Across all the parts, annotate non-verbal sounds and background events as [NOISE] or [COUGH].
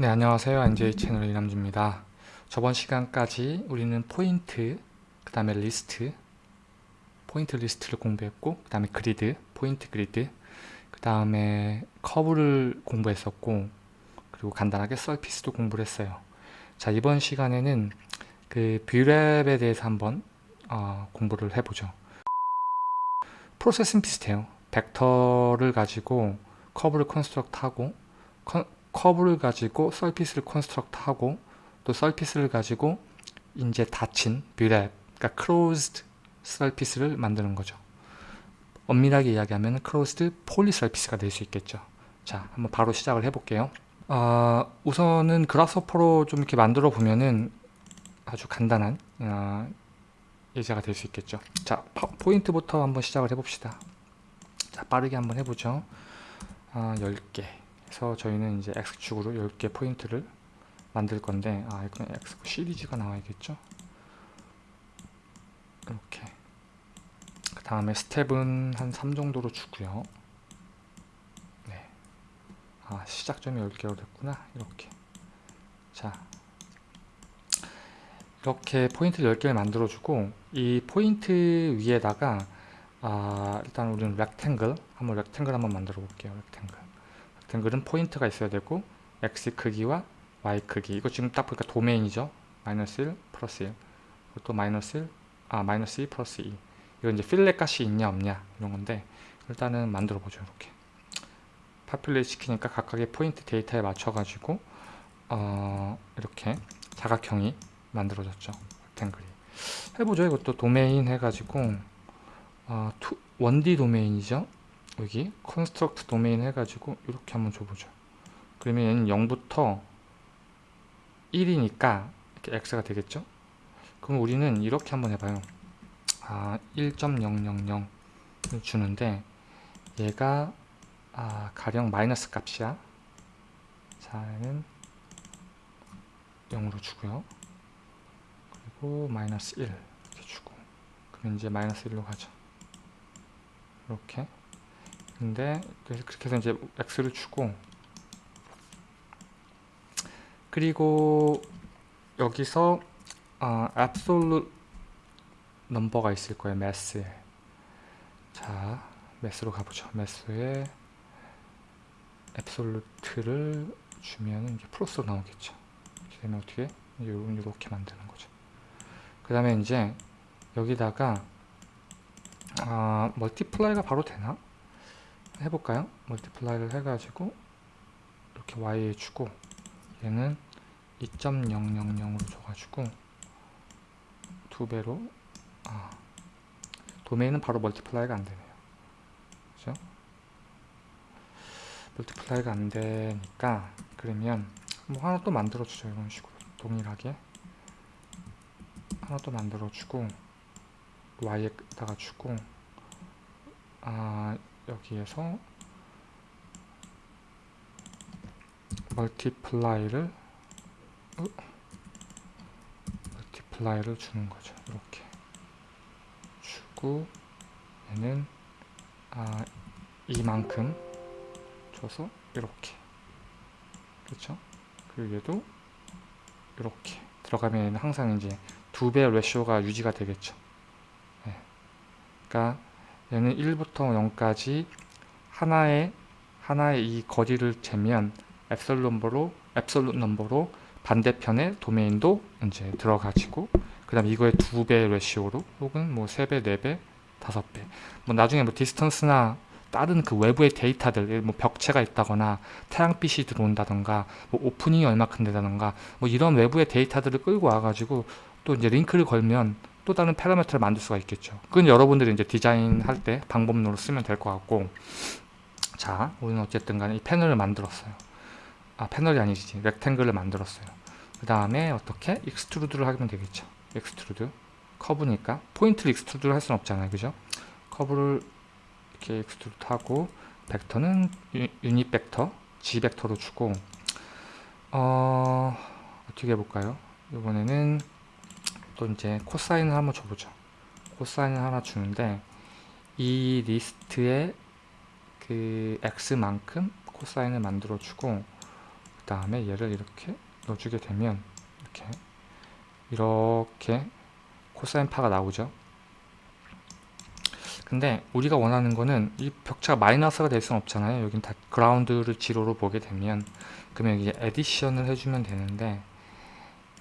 네 안녕하세요. NJ 채널 이남주입니다. 저번 시간까지 우리는 포인트 그 다음에 리스트 포인트 리스트를 공부했고 그 다음에 그리드 포인트 그리드 그 다음에 커브를 공부했었고 그리고 간단하게 surface도 공부를 했어요. 자 이번 시간에는 그 BRep에 대해서 한번 어, 공부를 해보죠. 프로세스는 비슷해요. 벡터를 가지고 커브를 construct 하고 커브를 가지고 surface를 construct 하고 또 surface를 가지고 이제 닫힌 BRep 그러니까 closed surface를 만드는 거죠. 엄밀하게 이야기하면 closed poly surface가 될 수 있겠죠. 자 한번 바로 시작을 해 볼게요. 어, 우선은 Grasshopper로 좀 이렇게 만들어 보면은 아주 간단한 어, 예제가 될 수 있겠죠. 자 포인트부터 한번 시작을 해 봅시다. 자 빠르게 한번 해보죠. 아, 10개 그래서 저희는 이제 X축으로 10개 포인트를 만들 건데 아 이건 X 시리즈가 나와야겠죠? 이렇게. 그 다음에 스텝은 한 3 정도로 주고요. 네. 아 시작점이 10개로 됐구나. 이렇게. 자. 이렇게 포인트 10개를 만들어 주고 이 포인트 위에다가 아, 일단 우리는 rectangle 한번 rectangle 한번 만들어 볼게요 rectangle rectangle은 포인트가 있어야 되고 x 크기와 y 크기. 이거 지금 딱 보니까 도메인이죠? 마이너스 1 플러스 1 또 마이너스 1, 아 마이너스 2 플러스 2 이건 이제 fillet 값이 있냐 없냐 이런 건데 일단은 만들어 보죠 이렇게. populate 시키니까 각각의 포인트 데이터에 맞춰 가지고 어, 이렇게 사각형이 만들어졌죠 rectangle이. 해보죠. 이것도 도메인 해가지고 아, two, 1D 도메인이죠. 여기 construct 도메인 해가지고 이렇게 한번 줘보죠. 그러면 얘는 0부터 1이니까 이렇게 x가 되겠죠. 그럼 우리는 이렇게 한번 해봐요. 아, 1.000을 주는데 얘가 아, 가령 마이너스 값이야. 자, 얘는 0으로 주고요. 그리고 마이너스 1 이렇게 주고 그러면 이제 마이너스 1로 가죠. 이렇게 근데 그렇게 해서 이제 x를 주고 그리고 여기서 어, absolute 넘버가 있을 거예요 매스에 자 Math로 가보죠. Math에 absolute를 주면 이게 플러스로 나오겠죠. 그러면 어떻게? 이렇게 만드는 거죠. 그 다음에 이제 여기다가 아, multiply가 바로 되나? 해볼까요? multiply를 해가지고 이렇게 y에 주고 얘는 2.000으로 줘가지고 두 배로 아, 도메인은 바로 multiply가 안 되네요. 그죠? multiply가 안 되니까 그러면 뭐 하나 또 만들어 주죠. 이런 식으로 동일하게 하나 또 만들어 주고 y에다가 주고 아 여기에서 multiply를 어? multiply를 주는 거죠. 이렇게 주고 얘는 아 이만큼 줘서 이렇게. 그렇죠 그리고 얘도 이렇게. 들어가면 항상 이제 두 배 ratio가 유지가 되겠죠. 그러니까 얘는 1부터 0까지 하나의 하나의 이 거리를 재면 absol number로 absolute number로 반대편에 도메인도 이제 들어가지고 그 다음 이거의 두 배 ratio로 혹은 뭐 세 배, 네 배, 다섯 배. 뭐 나중에 뭐 distance나 다른 그 외부의 데이터들, 뭐 벽체가 있다거나 태양빛이 들어온다던가 뭐 오프닝이 얼마큼 되다던가 뭐 이런 외부의 데이터들을 끌고 와가지고 또 이제 링크를 걸면 또 다른 파라미터를 만들 수가 있겠죠. 그건 여러분들이 이제 디자인할 때 방법론으로 쓰면 될 것 같고 자, 우리는 어쨌든 간에 이 패널을 만들었어요. 아, 패널이 아니지. rectangle을 만들었어요. 그 다음에 어떻게? extrude를 하면 되겠죠. extrude. 커브니까. 포인트를 extrude를 할 수는 없잖아요. 그죠? 커브를 이렇게 extrude 하고 벡터는 유닛 벡터, G 벡터로 주고 어, 어떻게 해볼까요? 이번에는 또 이제 코사인을 한번 줘보죠. 코사인을 하나 주는데 이 리스트에 그 x만큼 코사인을 만들어 주고 그 다음에 얘를 이렇게 넣어주게 되면 이렇게 이렇게 코사인 파가 나오죠 근데 우리가 원하는 거는 이 벽체가 마이너스가 될 수는 없잖아요 여긴 다 그라운드를 제로로 보게 되면 그러면 이제 addition을 해주면 되는데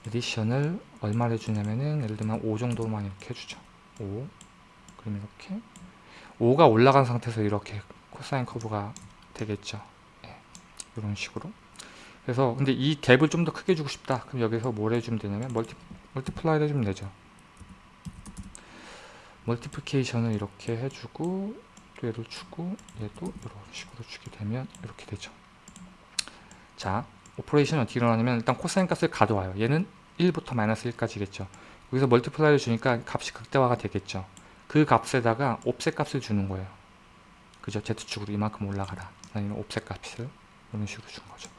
addition을 얼마를 해주냐면은 예를 들면 5 정도만 이렇게 해주죠. 5 그럼 이렇게. 5가 올라간 상태에서 이렇게 코사인 커브가 되겠죠. 예, 이런 식으로. 그래서 근데 이 갭을 좀 더 크게 주고 싶다. 그럼 여기서 뭘 해주면 되냐면 multi, multiply 해주면 되죠. multiplication을 이렇게 해주고 또 얘를 주고 얘도 이런 식으로 주게 되면 이렇게 되죠. 자 operation이 어떻게 일어나냐면 일단 코사인 값을 가져와요. 얘는 1부터 마이너스 1까지겠죠. 여기서 multiply를 주니까 값이 극대화가 되겠죠. 그 값에다가 offset 값을 주는 거예요. 그죠? Z축으로 이만큼 올라가라. 아니면 offset 값을 이런 식으로 준 거죠.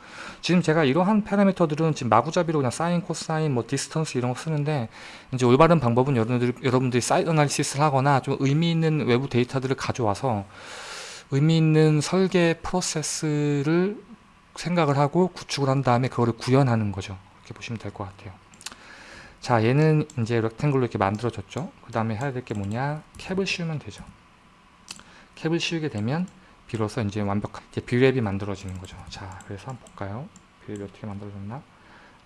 지금 제가 이러한 파라미터들은 지금 마구잡이로 그냥 사인, 코사인, 뭐 distance 이런 거 쓰는데 이제 올바른 방법은 여러분들이, 여러분들이 site analysis를 하거나 좀 의미 있는 외부 데이터들을 가져와서 의미 있는 설계 프로세스를 생각을 하고 구축을 한 다음에 그거를 구현하는 거죠. 이렇게 보시면 될 것 같아요. 자, 얘는 이제 rectangle로 이렇게 만들어졌죠. 그 다음에 해야 될 게 뭐냐? 캡을 씌우면 되죠. 캡을 씌우게 되면 비로소 이제 완벽한 이제 Brep이 만들어지는 거죠. 자, 그래서 한번 볼까요? Brep이 어떻게 만들어졌나?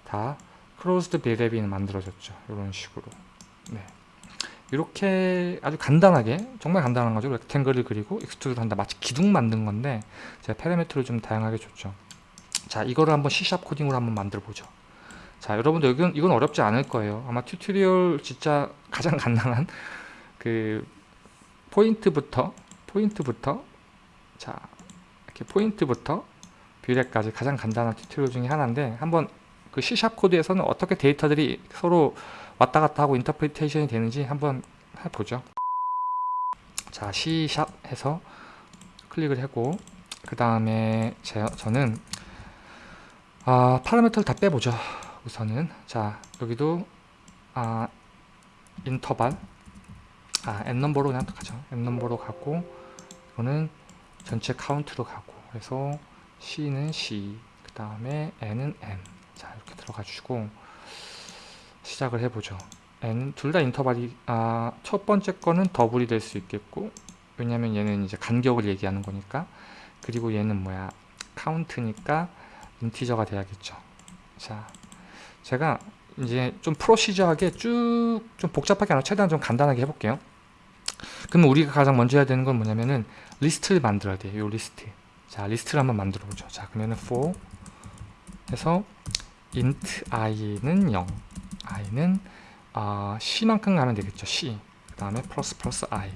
다 closed Brep이 만들어졌죠. 이런 식으로. 네. 이렇게 아주 간단하게 정말 간단한 거죠. rectangle을 그리고 extrude 한다. 마치 기둥 만든 건데 제가 파라미터를 좀 다양하게 줬죠. 자, 이거를 한번 C# 코딩으로 한번 만들어 보죠. 자, 여러분들 이건, 이건 어렵지 않을 거예요. 아마 tutorial 진짜 가장 [LAUGHS] 간단한 그 포인트부터 포인트부터 자 이렇게 포인트부터 Brep까지 가장 간단한 tutorial 중에 하나인데 한번 그 C# 코드에서는 어떻게 데이터들이 서로 왔다 갔다 하고 interpretation이 되는지 한번 해보죠. 자 C# 해서 클릭을 하고 그 다음에 저는 아, 파라미터를 다 빼보죠. 우선은. 자 여기도 아, 인터벌. 아, n넘버로 그냥 가죠. n넘버로 가고 이거는 전체 카운트로 가고. 그래서 C는 C 그 다음에 N은 N 자 이렇게 들어가 주시고 시작을 해보죠. N 둘 다 인터벌이 아, 첫 번째 거는 더블이 될 수 있겠고 왜냐면 얘는 이제 간격을 얘기하는 거니까. 그리고 얘는 뭐야? 카운트니까 integer가 돼야겠죠 자 제가 이제 좀 procedure하게 쭉 좀 복잡하게 아니라 최대한 좀 간단하게 해볼게요 그러면 우리가 가장 먼저 해야 되는 건 뭐냐면은 리스트를 만들어야 돼요. 요 리스트. 자, 리스트를 한번 만들어 보죠. 자, 그러면은 for 해서 int i는 0. i는 어, c만큼 가면 되겠죠. c. 그 다음에 플러스 플러스 i.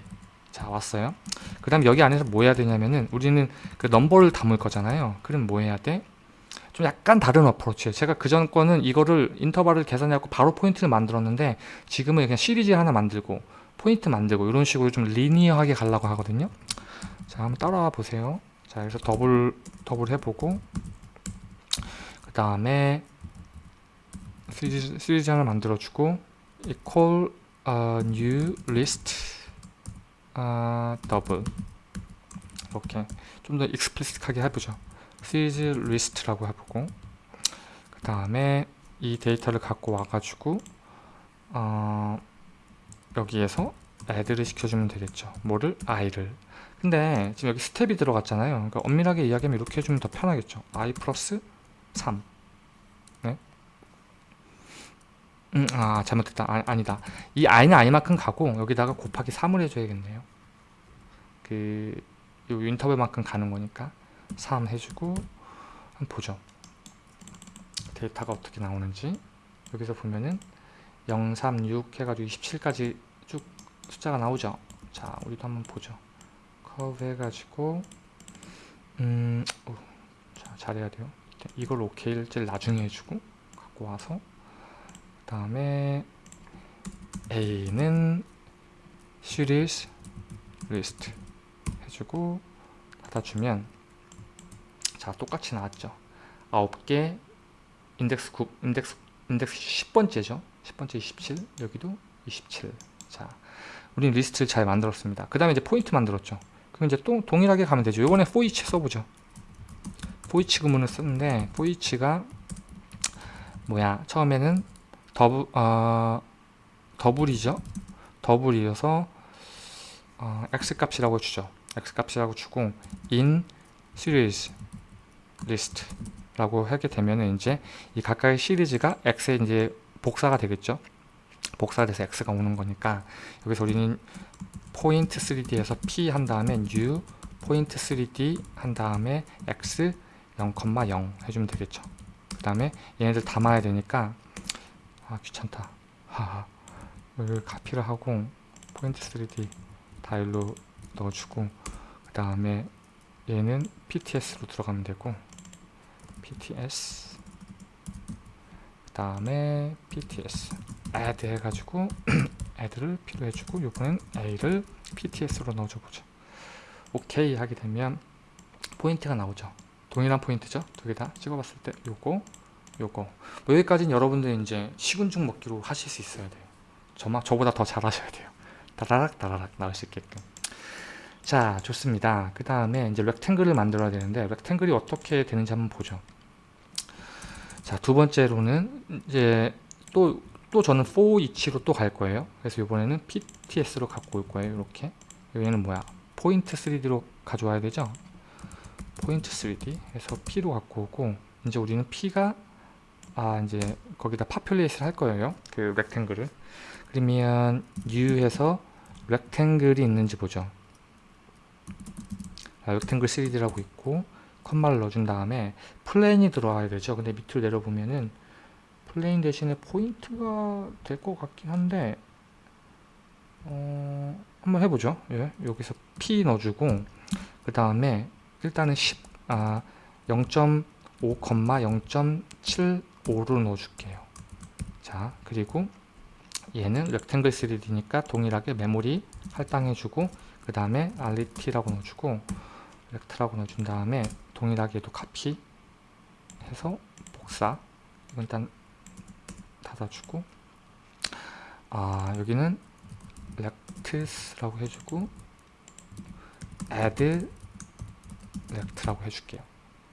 자, 왔어요. 그 다음 여기 안에서 뭐 해야 되냐면은 우리는 그 넘버를 담을 거잖아요. 그럼 뭐 해야 돼? 좀 약간 다른 어프로치예요. 제가 그전 거는 이거를 인터벌을 계산해갖고 바로 포인트를 만들었는데 지금은 그냥 시리즈 하나 만들고 포인트 만들고 이런 식으로 좀 linear하게 가려고 하거든요. 자 한번 따라와 보세요. 자 여기서 더블 더블 해보고 그 다음에 시리즈, 시리즈 하나 만들어주고 equal uh, new list uh, double 이렇게 좀 더 explicit하게 해보죠 시리즈 리스트라고 해보고 그 다음에 이 데이터를 갖고 와가지고 어, 여기에서 add를 시켜주면 되겠죠. 뭐를? i를. 근데 지금 여기 스텝이 들어갔잖아요. 그러니까 엄밀하게 이야기하면 이렇게 해주면 더 편하겠죠. I 플러스 3 네? 음, 아 잘못했다. 아, 니다. 이 i는 i만큼 가고 여기다가 곱하기 3을 해줘야겠네요. 그 인터벌만큼 가는 거니까 3 해주고 한번 보죠 데이터가 어떻게 나오는지 여기서 보면은 0, 3, 6 해가지고 27까지 쭉 숫자가 나오죠. 자 우리도 한번 보죠. 커브 해가지고 음, 오, 자, 잘해야 돼요. 이걸 오케이를 제일 나중에 해주고 갖고 와서 그 다음에 A는 series list 해주고 닫아주면 자 똑같이 나왔죠. 9개 인덱스 9 인덱스 인덱스 10번째죠. 10번째 27 여기도 27 자, 우리 리스트를 잘 만들었습니다. 그 다음에 이제 포인트 만들었죠. 그럼 이제 또 동일하게 가면 되죠. for each 써보죠. for each 구문을 쓰는데 for each가 뭐야? 처음에는 더블 어, 더블이죠. 더블이어서 어, x 값이라고 주죠. X 값이라고 주고 in series list 라고 하게 되면은 이제 이 각각의 시리즈가 x에 이제 복사가 되겠죠? 복사가 돼서 x가 오는 거니까 여기서 우리는 포인트 3d에서 p 한 다음에 new 포인트 3d 한 다음에 x 0,0 해주면 되겠죠? 그 다음에 얘네들 담아야 되니까 아 귀찮다. 하하. 여기 카피를 하고 포인트 3D 다 일로 넣어주고 그 다음에 얘는 PTS로 들어가면 되고 PTS 그 다음에 PTS add 해가지고 [CLEARS THROAT] add를 필요 해주고 요번엔 A를 PTS로 넣어줘 보죠. 오케이 하게 되면 포인트가 나오죠. 동일한 포인트죠? 두 개 다 찍어봤을 때 요거 요거. 뭐 여기까지는 여러분들 이제 식은 죽 먹기로 하실 수 있어야 돼요. 저만 저보다 더 잘하셔야 돼요. 다라락 다라락 나올 수 있게끔. 자 좋습니다. 그 다음에 이제 렉탱글을 만들어야 되는데 렉탱글이 어떻게 되는지 한번 보죠 자 두 번째로는 이제 또 또 저는 for each로 또 갈 거예요. 그래서 이번에는 pts로 갖고 올 거예요 이렇게. 여기는 뭐야? 포인트 3d로 가져와야 되죠? 포인트 3D 해서 P로 갖고 오고 이제 우리는 P가 아 이제 거기다 populate를 할 거예요 그 rectangle을. 그러면 U에서 rectangle이 있는지 보죠. 자, rectangle 3D라고 있고 컴마를 넣어준 다음에 plane이 들어와야 되죠 근데 밑으로 내려보면은 plane 대신에 포인트가 될 것 같긴 한데 어, 한번 해보죠 예, 여기서 P 넣어주고 그 다음에 일단은 10, 아, 0.5,0.75로 넣어줄게요. 자, 그리고 얘는 렉탱글 3D니까 동일하게 메모리 할당해주고 그 다음에 RT라고 넣어주고 렉트라고 넣어준 다음에 동일하게 도 카피 해서 복사 이건 일단 닫아주고 아 여기는 rects라고 해주고 add rect라고 해줄게요.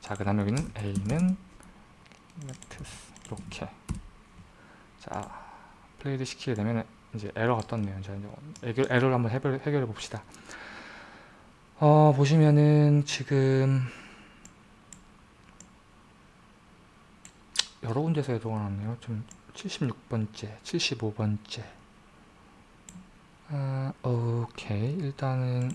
자그 다음에 여기는 A는 rects. 이렇게. 자 플레이를 시키게 되면 이제 에러가 떴네요. 자 이제 에러, 에러를 한번 해결, 해결해 봅시다. 어 보시면은 지금 여러 군데서 났네요. 좀 76번째 75번째. 아, 오케이. 일단은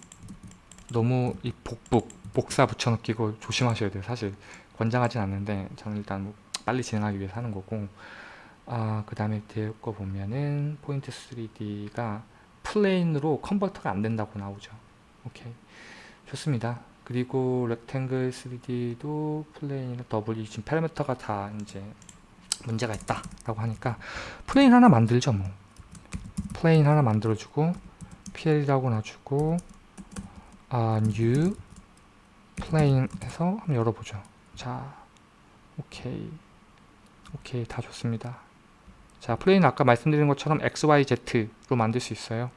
너무 이 복북 복사 붙여넣기고 조심하셔야 돼요. 사실 권장하진 않는데 저는 일단 뭐 빨리 진행하기 위해서 하는 거고. 아, 그 다음에 뒤에 거 보면은 포인트 3D가 plane으로 convert가 안 된다고 나오죠. 오케이. 좋습니다 그리고 rectangle 3D도 plane 더블이 지금 파라미터가 다 이제 문제가 있다 라고 하니까 plane 하나 만들죠 뭐. plane 하나 만들어주고 PL이라고 놔주고 아, new plane 해서 한번 열어보죠. 자 오케이. 오케이 다 좋습니다. 자 plane 아까 말씀드린 것처럼 XYZ로 만들 수 있어요.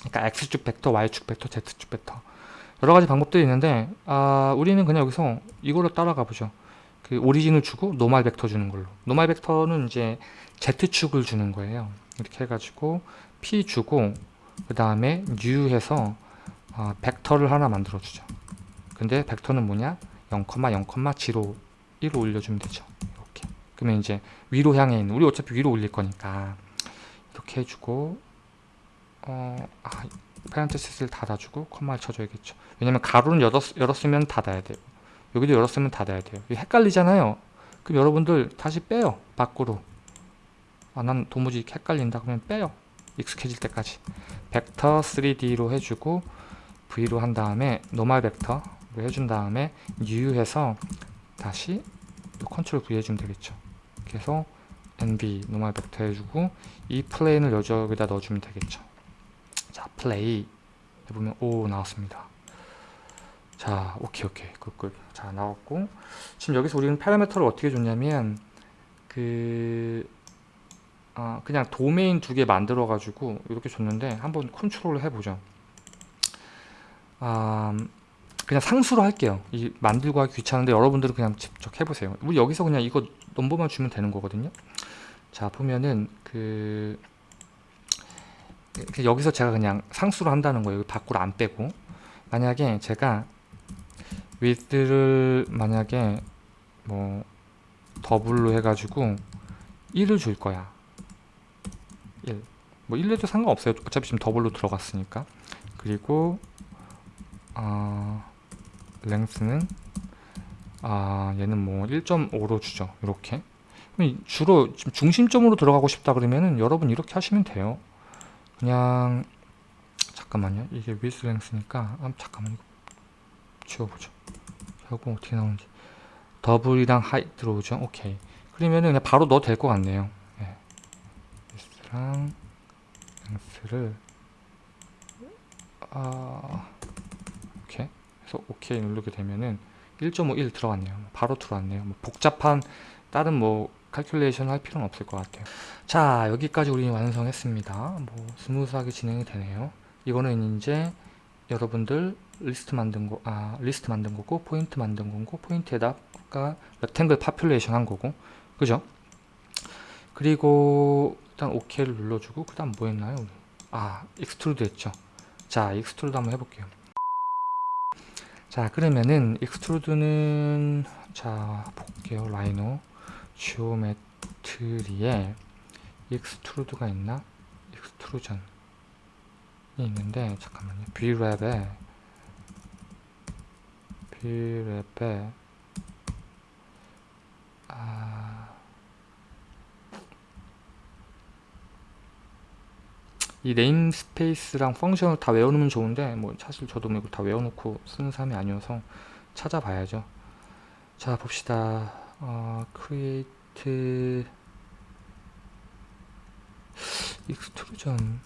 그러니까 X축 벡터, Y축 벡터, Z축 벡터 여러가지 방법들이 있는데 아, 우리는 그냥 여기서 이걸로 따라가 보죠. 그 오리진을 주고 노말 벡터 주는 걸로. 노말 벡터는 이제 Z축을 주는 거예요. 이렇게 해가지고 P 주고 그 다음에 new 해서 어, 벡터를 하나 만들어 주죠. 근데 벡터는 뭐냐? 0,0,01로 올려주면 되죠. 이렇게. 그러면 이제 위로 향해 있는 우리 어차피 위로 올릴 거니까. 이렇게 해주고 어, 아, 파렌테시스를 닫아주고 컴마를 쳐줘야겠죠. 왜냐면 괄호는 열었, 열었으면 닫아야 돼요. 여기도 열었으면 닫아야 돼요. 헷갈리잖아요. 그럼 여러분들 다시 빼요. 밖으로. 아, 난 도무지 헷갈린다. 그러면 빼요. 익숙해질 때까지. 벡터 3D로 해주고 V로 한 다음에 normal 벡터로 해준 다음에 new 해서 다시 컨트롤 V 해주면 되겠죠. 그래서 NV normal 벡터 해주고 이 plane을 여기다 넣어주면 되겠죠 자 플레이 해보면 오 나왔습니다 자 오케이 오케이 good good 자 나왔고 지금 여기서 우리는 파라미터를 어떻게 줬냐면 그 아, 그냥 도메인 두 개 만들어 가지고 이렇게 줬는데 한번 컨트롤을 해보죠 아, 그냥 상수로 할게요. 이 만들고 하기 귀찮은데 여러분들은 그냥 직접 해보세요. 우리 여기서 그냥 이거 넘버만 주면 되는 거거든요. 자 보면은 그그 여기서 제가 그냥 상수로 한다는 거예요. 밖으로 안 빼고. 만약에 제가 width를 만약에 뭐 더블로 해가지고 1을 줄 거야. 1. 뭐 1해도 상관없어요. 어차피 지금 더블로 들어갔으니까. 그리고 아 length는 아 얘는 뭐 1.5로 주죠. 이렇게. 주로 중심점으로 들어가고 싶다 그러면은 여러분 이렇게 하시면 돼요 그냥 잠깐만요. 이게 width length니까 아, 잠깐만 이거 지워보죠. 이거 어떻게 나오는지. 더블이랑 하이 들어오죠? 오케이. 그러면은 그냥 바로 넣어도 될 것 같네요. 네. width랑 length를 아 오케이. 그래서 오케이 누르게 되면은 1.51 들어갔네요. 바로 들어왔네요. 뭐 복잡한 다른 뭐 calculation 할 필요는 없을 것 같아요 자 여기까지 우리 완성했습니다 뭐 smooth하게 진행이 되네요 이거는 이제 여러분들 리스트 만든 거, 아, 리스트 만든 거고, 포인트 만든 거고, 포인트에다가 rectangle population 한 거고, 그죠? 그리고 일단 OK를 눌러주고, 그 다음 뭐 했나요? 우리? 아, extrude 했죠. 자, extrude 한번 해볼게요. 자, 그러면은 extrude는 자, 볼게요. 라이노 geometry에 extrude가 있나? extrusion 있는데 잠깐만요. BRep에 BRep에 아, 이 namespace랑 function을 다 외워놓으면 좋은데 뭐 사실 저도 뭐 이거 다 외워놓고 쓰는 사람이 아니어서 찾아봐야죠. 자 봅시다. 어, create extrusion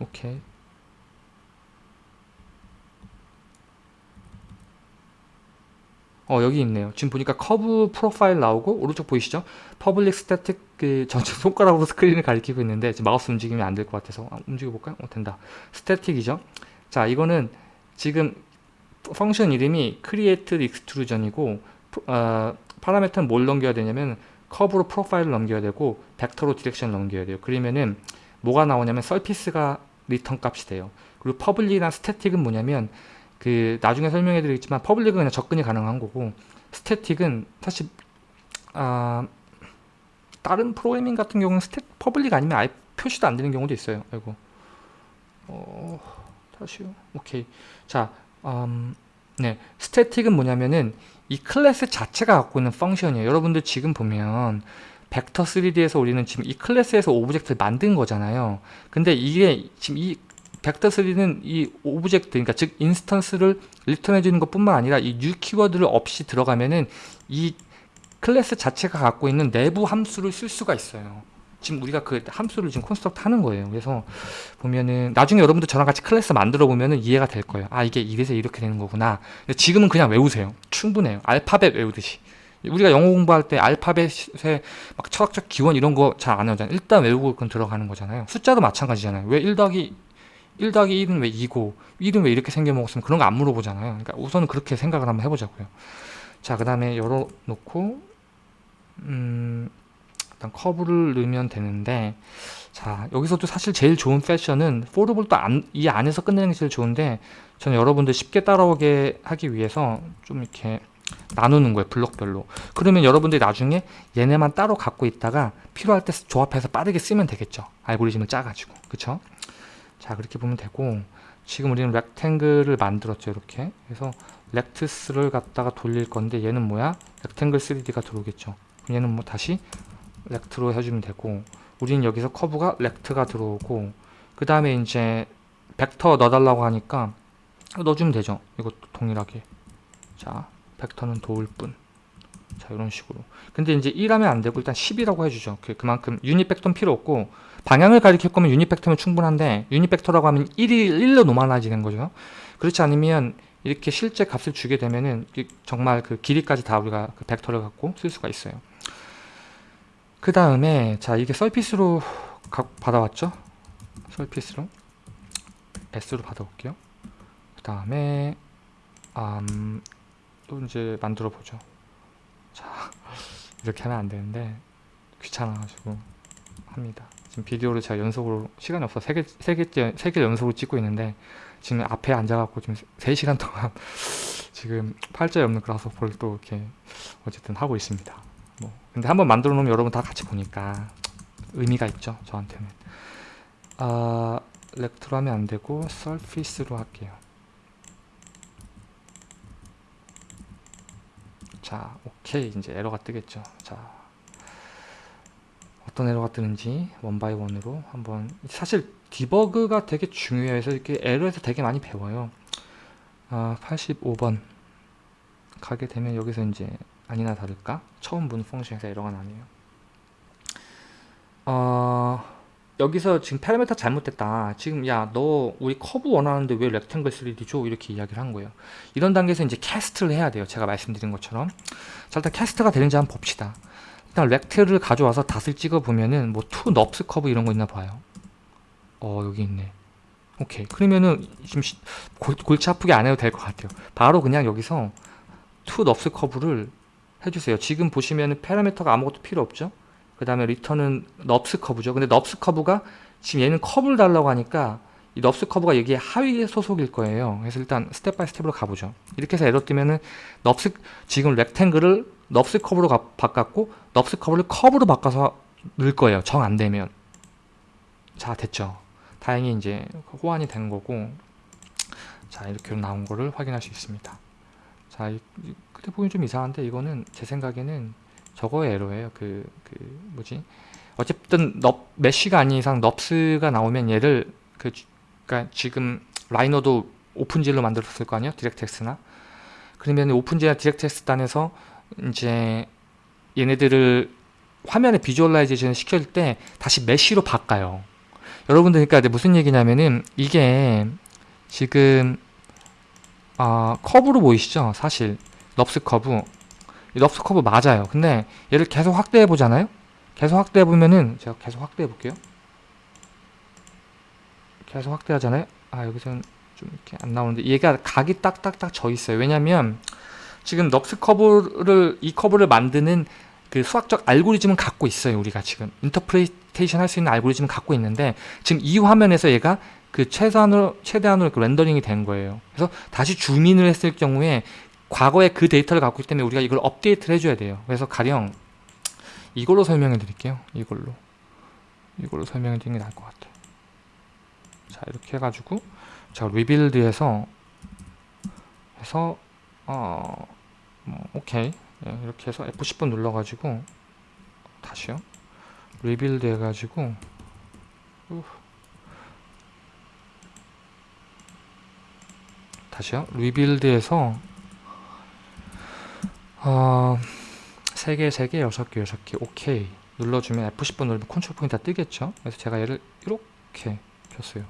오케이 어 여기 있네요. 지금 보니까 커브 profile 나오고 오른쪽 보이시죠? public static 그 전체 손가락으로 [LAUGHS] 스크린을 가리키고 있는데 지금 마우스 움직이면 안 될 것 같아서 아, 움직여 볼까요? 어 된다. static이죠? 자 이거는 지금 function 이름이 create extrusion이고 어, parameter는 뭘 넘겨야 되냐면 커브로 profile을 넘겨야 되고 벡터로 direction을 넘겨야 돼요. 그러면은 뭐가 나오냐면 surface가 return 값이 돼요. 그리고 public이나 static은 뭐냐면 그 나중에 설명해 드리겠지만 public은 그냥 접근이 가능한 거고 static은 사실 아 다른 프로그래밍 같은 경우는 스태 public 아니면 아예 표시도 안 되는 경우도 있어요. 아이고 어 다시요. 오케이 자 음, 네 static은 뭐냐면은 이 클래스 자체가 갖고 있는 function이에요. 여러분들 지금 보면 벡터 3D에서 우리는 지금 이 클래스에서 object를 만든 거잖아요. 근데 이게 지금 이 벡터 3D는 이 object, 그러니까 즉 instance를 return해 주는 것뿐만 아니라 이 new 키워드를 없이 들어가면은 이 클래스 자체가 갖고 있는 내부 함수를 쓸 수가 있어요. 지금 우리가 그 함수를 지금 construct 하는 거예요. 그래서 보면은 나중에 여러분들 저랑 같이 클래스 만들어 보면은 이해가 될 거예요. 아 이게 이래서 이렇게 되는 거구나. 지금은 그냥 외우세요. 충분해요. 알파벳 외우듯이. 우리가 영어 공부할 때 알파벳의 막 철학적 기원 이런 거 잘안 하잖아요. 일단 외우고 그건 들어가는 거잖아요. 숫자도 마찬가지잖아요. 왜 1 더하기 1 더하기 1은 왜 2고 1은 왜 이렇게 생겨먹었으면 그런 거 안 물어보잖아요. 그러니까 우선은 그렇게 생각을 한번 해보자고요. 자, 그 다음에 열어놓고 음, 일단 커브를 넣으면 되는데 자, 여기서도 사실 제일 좋은 패션은 포르볼도 안, 이 안에서 끝내는 게 제일 좋은데 저는 여러분들 쉽게 따라오게 하기 위해서 좀 이렇게 나누는 거예요 블록별로. 그러면 여러분들이 나중에 얘네만 따로 갖고 있다가 필요할 때 조합해서 빠르게 쓰면 되겠죠. 알고리즘을 짜가지고. 그쵸? 자 그렇게 보면 되고 지금 우리는 rectangle을 만들었죠 이렇게. 그래서 rects를 갖다가 돌릴 건데 얘는 뭐야? rectangle 3D가 들어오겠죠 얘는 뭐 다시 rect로 해주면 되고 우리는 여기서 커브가 rect가 들어오고 그 다음에 이제 벡터 넣어달라고 하니까 넣어주면 되죠. 이것도 동일하게. 자 벡터는 도울 뿐. 자 이런 식으로. 근데 이제 1하면 안되고 일단 10이라고 해주죠. 그, 그만큼 유닛 벡터는 필요 없고 방향을 가리킬 거면 유닛 벡터면 충분한데 유닛 벡터라고 하면 1이 1로 normalize 되는 거죠. 그렇지 않으면 이렇게 실제 값을 주게 되면은 정말 그 길이까지 다 우리가 그 벡터를 갖고 쓸 수가 있어요 그 다음에 자 이게 surface로 각 받아왔죠? 설피스로 S로 받아올게요. 그 다음에 음, 또 이제 만들어 보죠. 자 [LAUGHS] 이렇게 하면 안 되는데 귀찮아가지고 합니다. 지금 비디오를 제가 연속으로 시간이 없어 세 개, 세 개째, 세개 연속으로 찍고 있는데 지금 앞에 앉아갖고 지금 3시간 동안 [LAUGHS] 지금 팔자에 없는 그라스호퍼를 또 이렇게 어쨌든 하고 있습니다. 뭐 근데 한번 만들어 놓으면 여러분 다 같이 보니까 의미가 있죠 저한테는. 아 rect로 하면 안 되고 surface로 할게요. 자 오케이 이제 에러가 뜨겠죠. 자 어떤 에러가 뜨는지 one by one으로 한번 사실 debug가 되게 중요해요. 그래서 이렇게 에러에서 되게 많이 배워요. 아, 85번 가게 되면 여기서 이제 아니나 다를까 처음 본 function에서 에러가 나네요. 어, 여기서 지금 파라미터 잘못됐다. 지금 야 너 우리 커브 원하는데 왜 rectangle 3D 줘? 이렇게 이야기를 한 거예요. 이런 단계에서 이제 cast를 해야 돼요. 제가 말씀드린 것처럼. 자 일단 cast가 되는지 한번 봅시다. 일단 rect를 가져와서 dot을 찍어 보면은 뭐 to NURBS curve 이런 거 있나 봐요. 어 여기 있네. 오케이. 그러면은 지금 시, 골, 골치 아프게 안 해도 될 것 같아요. 바로 그냥 여기서 to NURBS curve를 해주세요. 지금 보시면은 파라미터가 아무것도 필요 없죠. 그 다음에 return은 NURBS curve죠. 근데 NURBS curve가 지금 얘는 커브를 달라고 하니까 이 NURBS curve가 여기에 하위 소속일 거예요. 그래서 일단 step by step으로 가보죠. 이렇게 해서 에러 뜨면은 NURBS 지금 rectangle을 NURBS curve로 가, 바꿨고 NURBS curve를 커브로 바꿔서 넣을 거예요. 정 안 되면. 자 됐죠. 다행히 이제 호환이 된 거고 자 이렇게 나온 거를 확인할 수 있습니다. 자 이, 그때 보면 좀 이상한데 이거는 제 생각에는 저거의 에러예요. 그, 그 뭐지? 어쨌든 넙 mesh가 아닌 이상 NURBS가 나오면 얘를 그 그러니까 지금 라이노도 OpenGL로 만들었을 거 아니에요? DirectX나 그러면 OpenGL이나 DirectX 단에서 이제 얘네들을 화면에 visualization 시킬 때 다시 mesh로 바꿔요. 여러분들 그러니까 무슨 얘기냐면은 이게 지금 아 커브로 보이시죠? 사실 NURBS curve NURBS curve 맞아요. 근데 얘를 계속 확대해 보잖아요. 계속 확대해 보면은 제가 계속 확대해 볼게요. 계속 확대하잖아요. 아 여기서는 좀 이렇게 안 나오는데 얘가 각이 딱딱딱 져 있어요. 왜냐면 지금 NURBS curve를 이 커브를 만드는 그 수학적 알고리즘은 갖고 있어요. 우리가 지금 interpretation 할 수 있는 알고리즘은 갖고 있는데 지금 이 화면에서 얘가 그 최소한으로 최대한으로 렌더링이 된 거예요. 그래서 다시 zoom in을 했을 경우에 과거에 그 데이터를 갖고 있기 때문에 우리가 이걸 업데이트를 해줘야 돼요. 그래서 가령 이걸로 설명해 드릴게요. 이걸로 이걸로 설명해 드리는 게 나을 것 같아요. 자 이렇게 해가지고 자 rebuild해서 해서 어 뭐, 오케이 예, 이렇게 해서 F10번 눌러가지고 다시요 rebuild 해가지고 우. 다시요 rebuild해서 어, 3개, 3개, 6개, 6개 오케이 눌러주면 F10번 누르면 컨트롤 포인트 다 뜨겠죠 그래서 제가 얘를 이렇게 폈어요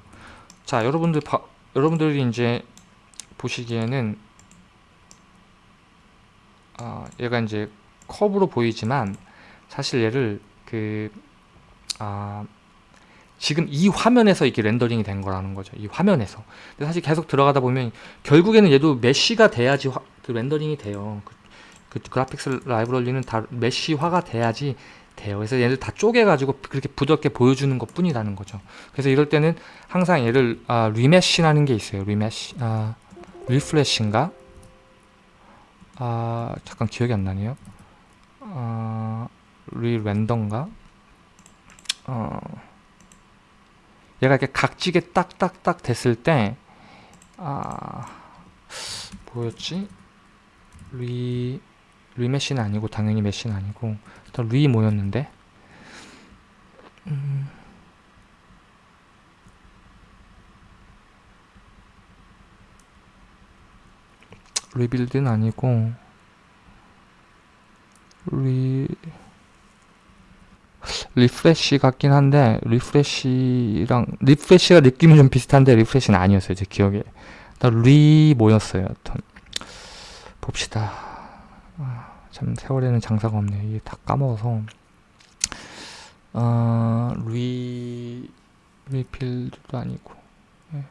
자 여러분들 바, 여러분들이 이제 보시기에는 어, 얘가 이제 컵으로 보이지만 사실 얘를 그 아, 지금 이 화면에서 이렇게 렌더링이 된 거라는 거죠. 이 화면에서. 근데 사실 계속 들어가다 보면 결국에는 얘도 메쉬가 돼야지 화, 그 렌더링이 돼요. 그, 그 그래픽스 라이브러리는 다 메쉬화가 돼야지 돼요. 그래서 얘를 다 쪼개가지고 그렇게 부드럽게 보여주는 것 뿐이라는 거죠. 그래서 이럴 때는 항상 얘를 아, remesh라는 게 있어요. remesh, 아, refresh인가? 아 잠깐 기억이 안 나네요. 아 rerender인가? 어 얘가 이렇게 각지게 딱딱딱 됐을 때 아 뭐였지? re remesh는 아니고 당연히 mesh는 아니고 일단 re 뭐였는데? 음. rebuild는 아니고 re refresh 같긴 한데 refresh랑 refresh가 느낌은 좀 비슷한데 refresh는 아니었어요 제 기억에 re 뭐였어요 여튼 봅시다 아, 참 세월에는 장사가 없네요 이게 다 까먹어서 어, re rebuild도 아니고 예.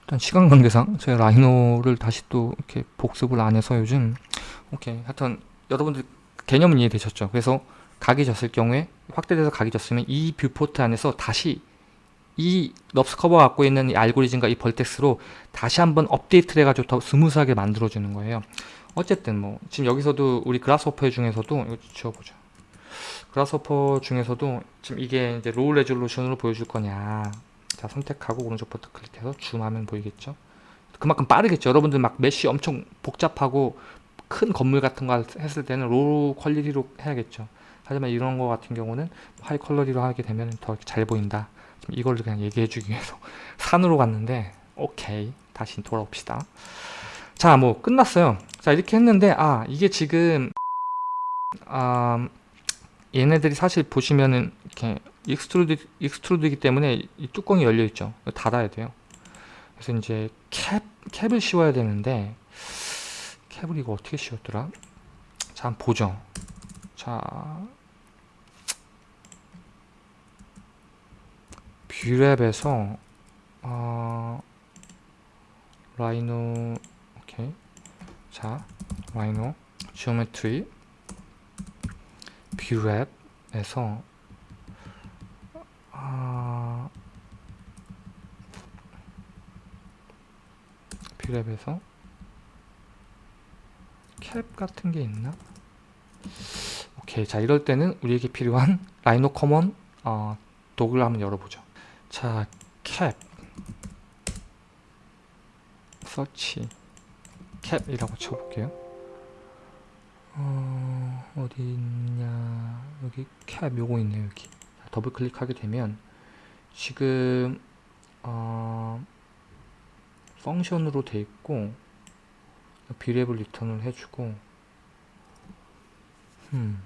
일단 시간 관계상 제가 Rhino를 다시 또 이렇게 복습을 안 해서 요즘 오케이 하여튼 여러분들 개념은 이해되셨죠? 그래서 각이 졌을 경우에 확대돼서 각이 졌으면 이 viewport 안에서 다시 이 NURBS curve가 갖고 있는 이 알고리즘과 이 vertex로 다시 한번 업데이트를 해가지고 더 smooth하게 만들어주는 거예요. 어쨌든 뭐 지금 여기서도 우리 Grasshopper 중에서도 이거 지워보죠. Grasshopper 중에서도 지금 이게 이제 low resolution으로 보여줄 거냐. 자 선택하고 오른쪽 버튼 클릭해서 줌하면 보이겠죠? 그만큼 빠르겠죠? 여러분들 막 mesh 엄청 복잡하고 큰 건물 같은 거 했을 때는 low quality로 해야겠죠? 하지만 이런 거 같은 경우는 하이 퀄러리로 하게 되면 더 잘 보인다. 이걸 그냥 얘기해 주기 위해서 [LAUGHS] 산으로 갔는데 오케이. 다시 돌아옵시다 자 뭐 끝났어요 자 이렇게 했는데 아 이게 지금 아 얘네들이 사실 보시면은 이렇게 extrude extrude이기 때문에 이 뚜껑이 열려 있죠. 닫아야 돼요. 그래서 이제 cap cap을 씌워야 되는데 cap을 이거 어떻게 씌웠더라? 자, 한번 보죠. 자, Brep에서 어, Rhino 오케이. 자, Rhino geometry Brep에서 아, Brep에서 cap 같은 게 있나? 오케이 자 이럴 때는 우리에게 필요한 [LAUGHS] Rhino common 어, 도구를 한번 열어보죠 자 cap search cap이라고 쳐볼게요 어, 어디 있냐 여기 캡 요거 있네요 여기 더블 클릭하게 되면 지금 어, function으로 돼 있고 Brep을 return을 해주고 음.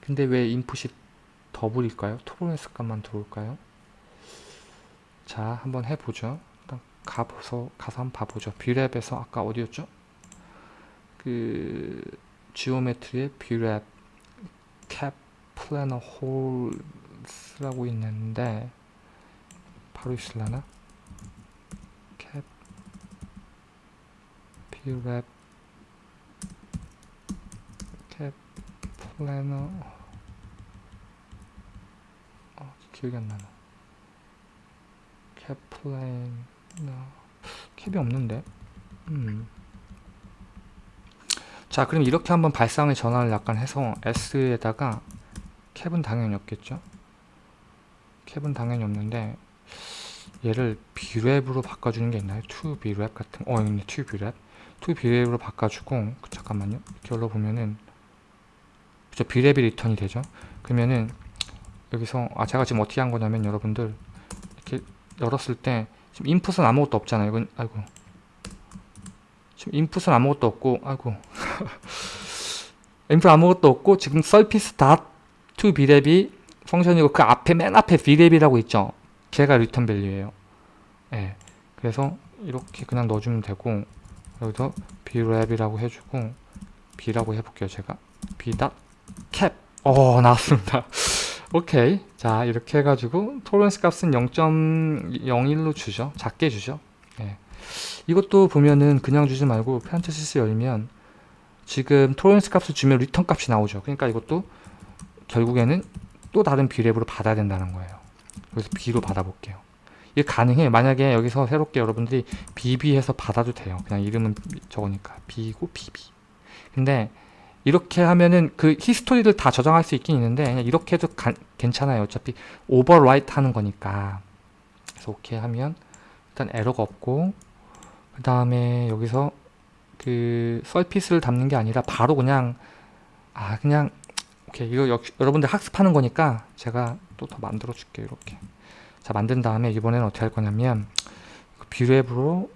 근데 왜 input이 double일까요? tolerance 값만 들어올까요? 자 한번 해보죠 일단 가서 가서 한번 봐보죠 Brep에서 아까 어디였죠? 그 geometry의 Brep cap planar holes라고 있는데 바로 있을라나? cap Brep cap planar 어, 기억이 안 나나 cap planar cap이 없는데. 음. 자 그럼 이렇게 한번 발상의 전환을 약간 해서 S에다가 캡은 당연히 없겠죠? 캡은 당연히 없는데 얘를 비랩으로 바꿔주는 게 있나요? to 비랩 같은 어 있네. to 비랩 to 비랩으로 바꿔주고 잠깐만요. 이렇게 열어보면은 그죠 비랩이 리턴이 되죠? 그러면은 여기서 아 제가 지금 어떻게 한 거냐면 여러분들 이렇게 열었을 때 지금 인풋은 아무것도 없잖아요. 이건 아이고. 지금 input은 아무것도 없고 아이고. [LAUGHS] input 아무것도 없고 지금 surface dot to Brep이 function이고 그 앞에 맨 앞에 Brep이라고 있죠? 걔가 return value예요. 예. 그래서 이렇게 그냥 넣어주면 되고 여기서 Brep이라고 해주고 b라고 해볼게요 제가. b.cap 어 나왔습니다 [LAUGHS] 오케이. 자 이렇게 해가지고 tolerance 값은 0.01로 주죠 작게 주죠 예. 이것도 보면은 그냥 주지 말고 parenthesis 열면 지금 tolerance 값을 주면 return 값이 나오죠. 그러니까 이것도 결국에는 또 다른 Brep으로 받아야 된다는 거예요. 그래서 B로 받아볼게요. 이게 가능해. 만약에 여기서 새롭게 여러분들이 BB 해서 받아도 돼요. 그냥 이름은 저거니까. B고 BB 근데 이렇게 하면은 그 history를 다 저장할 수 있긴 있는데 그냥 이렇게 해도 가, 괜찮아요. 어차피 overwrite 하는 거니까. 그래서 오케이 하면 일단 에러가 없고 그 다음에 여기서 그 surface를 담는 게 아니라 바로 그냥 아 그냥 오케이 이거 역, 여러분들 학습하는 거니까 제가 또 더 만들어 줄게요 이렇게. 자 만든 다음에 이번에는 어떻게 할 거냐면 그 Brep으로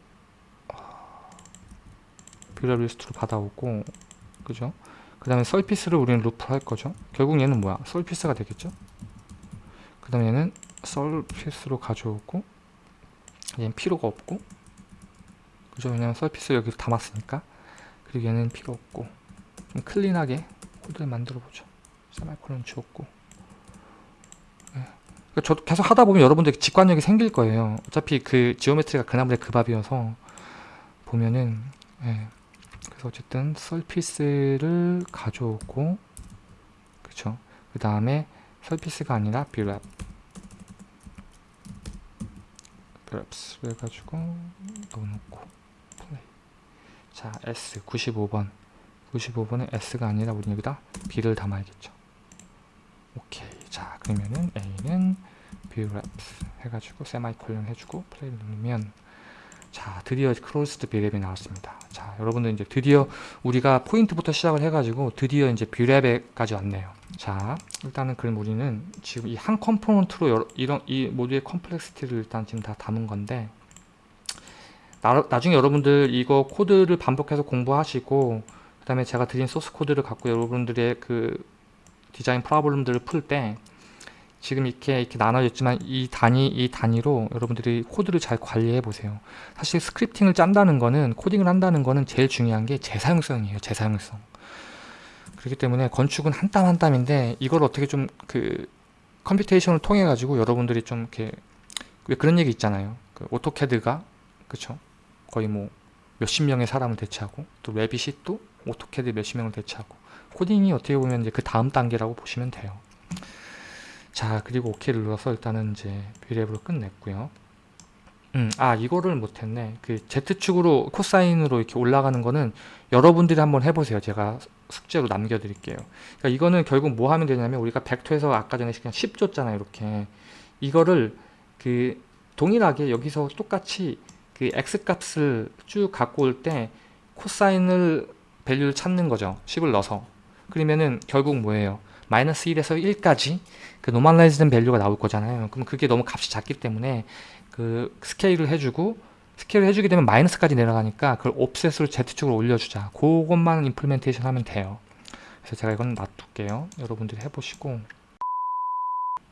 Brep list로 받아오고 그죠 그 다음에 surface를 우리는 루프를 할 거죠. 결국 얘는 뭐야? surface가 되겠죠? 그 다음에 얘는 surface로 가져오고 얘는 필요가 없고 그죠? 왜냐면 surface 여기 담았으니까. 그리고 얘는 필요 없고 좀 clean하게 코드를 만들어 보죠. 세마이콜론 지웠고. 그러니까 저도 계속 하다 보면 여러분들 직관력이 생길 거예요. 어차피 그 geometry가 그 나물에 그 밥이어서 보면은 예. 그래서 어쨌든 surface를 가져오고 그쵸? 그 다음에 surface가 아니라 Brep Breps를 해가지고 넣어놓고 플레이 자 S 95번. 95번은 S가 아니라 우리 여기다 B를 담아야겠죠. 오케이. 자 그러면은 A는 Brep 해가지고 세마이콜론 해주고 플레이를 누르면 자 드디어 closed Brep이 나왔습니다. 자 여러분들 이제 드디어 우리가 포인트부터 시작을 해가지고 드디어 이제 Brep에까지 왔네요. 자 일단은 그럼 우리는 지금 이 한 component로 여러, 이런 이 모두의 complexity를 일단 지금 다 담은 건데 나, 나중에 여러분들 이거 코드를 반복해서 공부하시고 그 다음에 제가 드린 source code를 갖고 여러분들의 그 design problem들을 풀 때 지금 이렇게 이렇게 나눠졌지만 이 단위 이 단위로 여러분들이 코드를 잘 관리해 보세요. 사실 scripting을 짠다는 거는 코딩을 한다는 거는 제일 중요한 게 재사용성이에요 재사용성. 그렇기 때문에 건축은 한 땀 한 땀인데 이걸 어떻게 좀 그 computation을 통해 가지고 여러분들이 좀 이렇게 왜 그런 얘기 있잖아요. 그 AutoCAD가 그쵸? 거의 뭐 몇십 명의 사람을 대체하고 또 Revit이 또 AutoCAD 몇십 명을 대체하고 코딩이 어떻게 보면 이제 그 다음 단계라고 보시면 돼요 자 그리고 OK를 눌러서 일단은 이제 Brep으로 끝냈고요. 음, 아 이거를 못했네. 그 Z축으로 코사인으로 이렇게 올라가는 거는 여러분들이 한번 해보세요. 제가 숙제로 남겨드릴게요. 그러니까 이거는 결국 뭐 하면 되냐면 우리가 벡터에서 아까 전에 그냥 10 줬잖아요 이렇게. 이거를 그 동일하게 여기서 똑같이 그 x 값을 쭉 갖고 올 때 코사인을 value를 찾는 거죠. 10을 넣어서. 그러면은 결국 뭐예요 마이너스 1에서 1까지 그 normalize된 value가 나올 거잖아요. 그럼 그게 너무 값이 작기 때문에 그 scale을 해주고 scale을 해주게 되면 마이너스까지 내려가니까 그걸 offset으로 Z축으로 올려주자. 그것만 implementation 하면 돼요. 그래서 제가 이건 놔둘게요. 여러분들이 해보시고.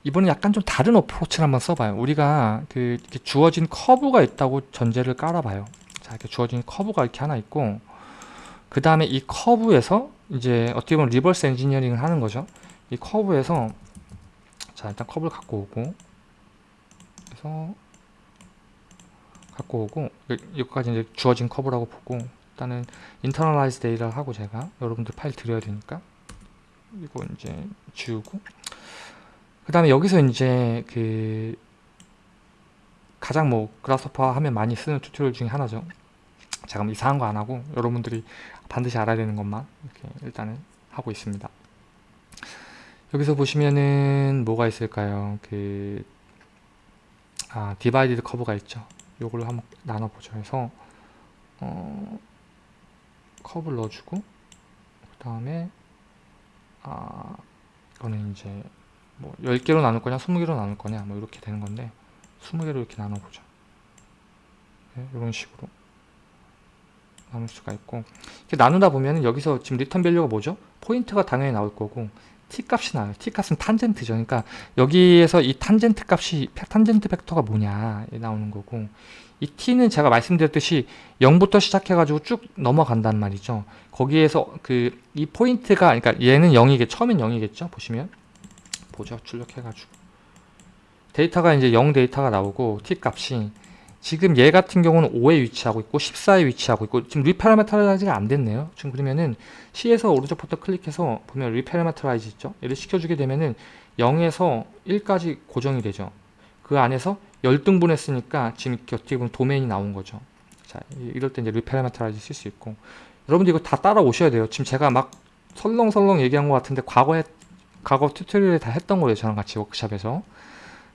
이번엔 약간 좀 다른 approach를 한번 써봐요. 우리가 그 주어진 커브가 있다고 전제를 깔아봐요. 자 이렇게 주어진 커브가 이렇게 하나 있고 그 다음에 이 커브에서 이제 어떻게 보면 reverse engineering을 하는 거죠 이 커브에서 자 일단 커브를 갖고 오고 그래서 갖고 오고 여기까지 이제 주어진 커브라고 보고 일단은 internalize data를 하고 제가 여러분들 파일 드려야 되니까 이거 이제 지우고 그 다음에 여기서 이제 그 가장 뭐 Grasshopper 하면 많이 쓰는 tutorial 중에 하나죠. 제가 뭐 이상한 거 안 하고 여러분들이 반드시 알아야 되는 것만 이렇게 일단은 하고 있습니다 여기서 보시면은 뭐가 있을까요? 그 아, divided curve가 있죠. 요걸로 한번 나눠보죠. 해서 어, 커브를 넣어주고 그 다음에 아 이거는 이제 뭐 10개로 나눌 거냐 20개로 나눌 거냐 뭐 이렇게 되는 건데 20개로 이렇게 나눠보죠. 네, 이런 식으로 나눌 수가 있고. 이렇게 나누다 보면 여기서 지금 return value가 뭐죠? 포인트가 당연히 나올 거고 t값이 나와요. t값은 탄젠트죠. 그러니까 여기에서 이 탄젠트 값이 탄젠트 벡터가 뭐냐 나오는 거고 이 t는 제가 말씀드렸듯이 0부터 시작해가지고 쭉 넘어간단 말이죠. 거기에서 그 이 포인트가 그러니까 얘는 0이겠 처음엔 0이겠죠. 보시면 보죠. 출력해가지고 데이터가 이제 0 데이터가 나오고 t 값이 지금 얘 같은 경우는 5에 위치하고 있고 14에 위치하고 있고 지금 reparameterize가 안 됐네요. 지금 그러면은 C에서 오른쪽 버튼 클릭해서 보면 reparameterize 있죠. 얘를 시켜주게 되면은 0에서 1까지 고정이 되죠. 그 안에서 열 등분 했으니까 지금 어떻게 보면 도메인이 나온 거죠. 자, 이럴 때 이제 reparameterize 쓸 수 있고 여러분들 이거 다 따라오셔야 돼요. 지금 제가 막 설렁설렁 얘기한 것 같은데 과거에 과거 tutorial에 다 했던 거예요. 저랑 같이 워크샵에서.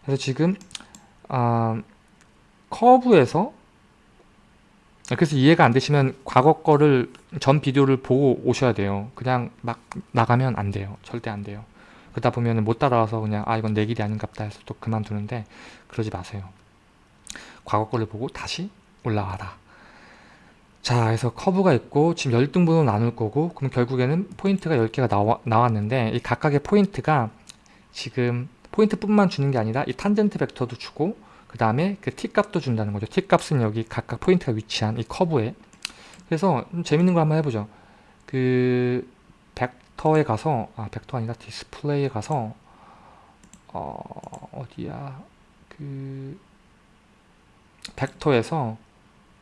그래서 지금 아, 커브에서 그래서 이해가 안 되시면 과거 거를 전 비디오를 보고 오셔야 돼요. 그냥 막 나가면 안 돼요. 절대 안 돼요. 그러다 보면 못 따라와서 그냥 아 이건 내 길이 아닌갑다 해서 또 그만두는데 그러지 마세요. 과거 거를 보고 다시 올라와라. 자 그래서 커브가 있고 지금 열 등분으로 나눌 거고 그럼 결국에는 포인트가 10개가 나와, 나왔는데 이 각각의 포인트가 지금 포인트뿐만 주는 게 아니라 이 탄젠트 벡터도 주고 그 다음에 그 t값도 준다는 거죠. t값은 여기 각각 포인트가 위치한 이 커브에 그래서 좀 재밌는 거 한번 해보죠. 그 벡터에 가서 아 벡터 아니라 디스플레이에 가서 어, 어디야 그 벡터에서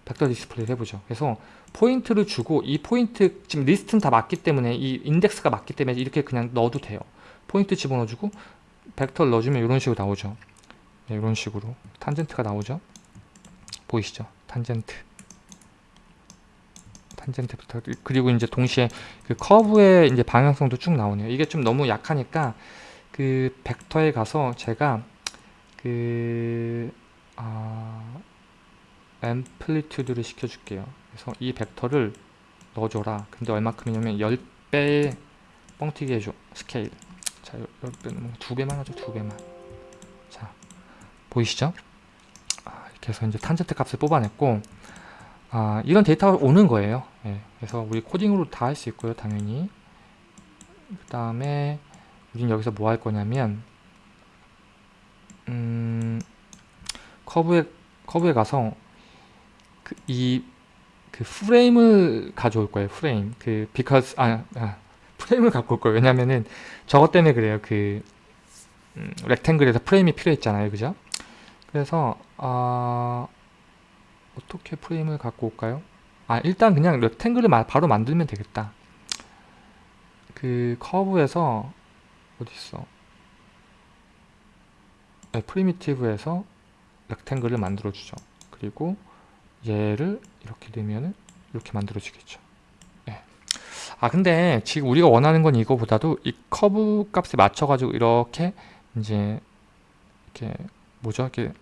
vector display를 해보죠. 그래서 포인트를 주고 이 포인트 지금 리스트는 다 맞기 때문에 이 인덱스가 맞기 때문에 이렇게 그냥 넣어도 돼요. 포인트 집어넣어주고 벡터를 넣어주면 이런 식으로 나오죠. 네, 이런 식으로 탄젠트가 나오죠. 보이시죠? 탄젠트. 탄젠트 벡터 그리고 이제 동시에 그 커브의 이제 방향성도 쭉 나오네요. 이게 좀 너무 약하니까 그 벡터에 가서 제가 그 아, amplitude를 시켜줄게요. 그래서 이 벡터를 넣어줘라. 근데 얼마큼이냐면 10배 뻥튀기 해줘. 스케일. 자, 10배는 2배만 하죠. 2배만. 자, 보이시죠? 아, 이렇게 해서 이제 탄젠트 값을 뽑아냈고 아, 이런 데이터가 오는 거예요. 예, 그래서 우리 코딩으로 다 할 수 있고요. 당연히. 그 다음에 우린 여기서 뭐 할 거냐면 음, 커브에 커브에 가서 그, 이, 그 프레임을 가져올 거예요. 프레임. 그, because, 아, 아 프레임을 갖고 올 거예요. 왜냐면은 저것 때문에 그래요. 그, 음, 렉탱글에서 프레임이 필요했잖아요. 그죠? 그래서, 아, 어떻게 프레임을 갖고 올까요? 아, 일단 그냥 렉탱글을 바로 만들면 되겠다. 그, 커브에서, 어딨어? 네, 프리미티브에서 렉탱글을 만들어 주죠. 그리고 얘를 이렇게 되면은 이렇게 만들어지겠죠. 네. 아 근데 지금 우리가 원하는 건 이거보다도 이 커브 값에 맞춰 가지고 이렇게 이제 이렇게 뭐죠? 이렇게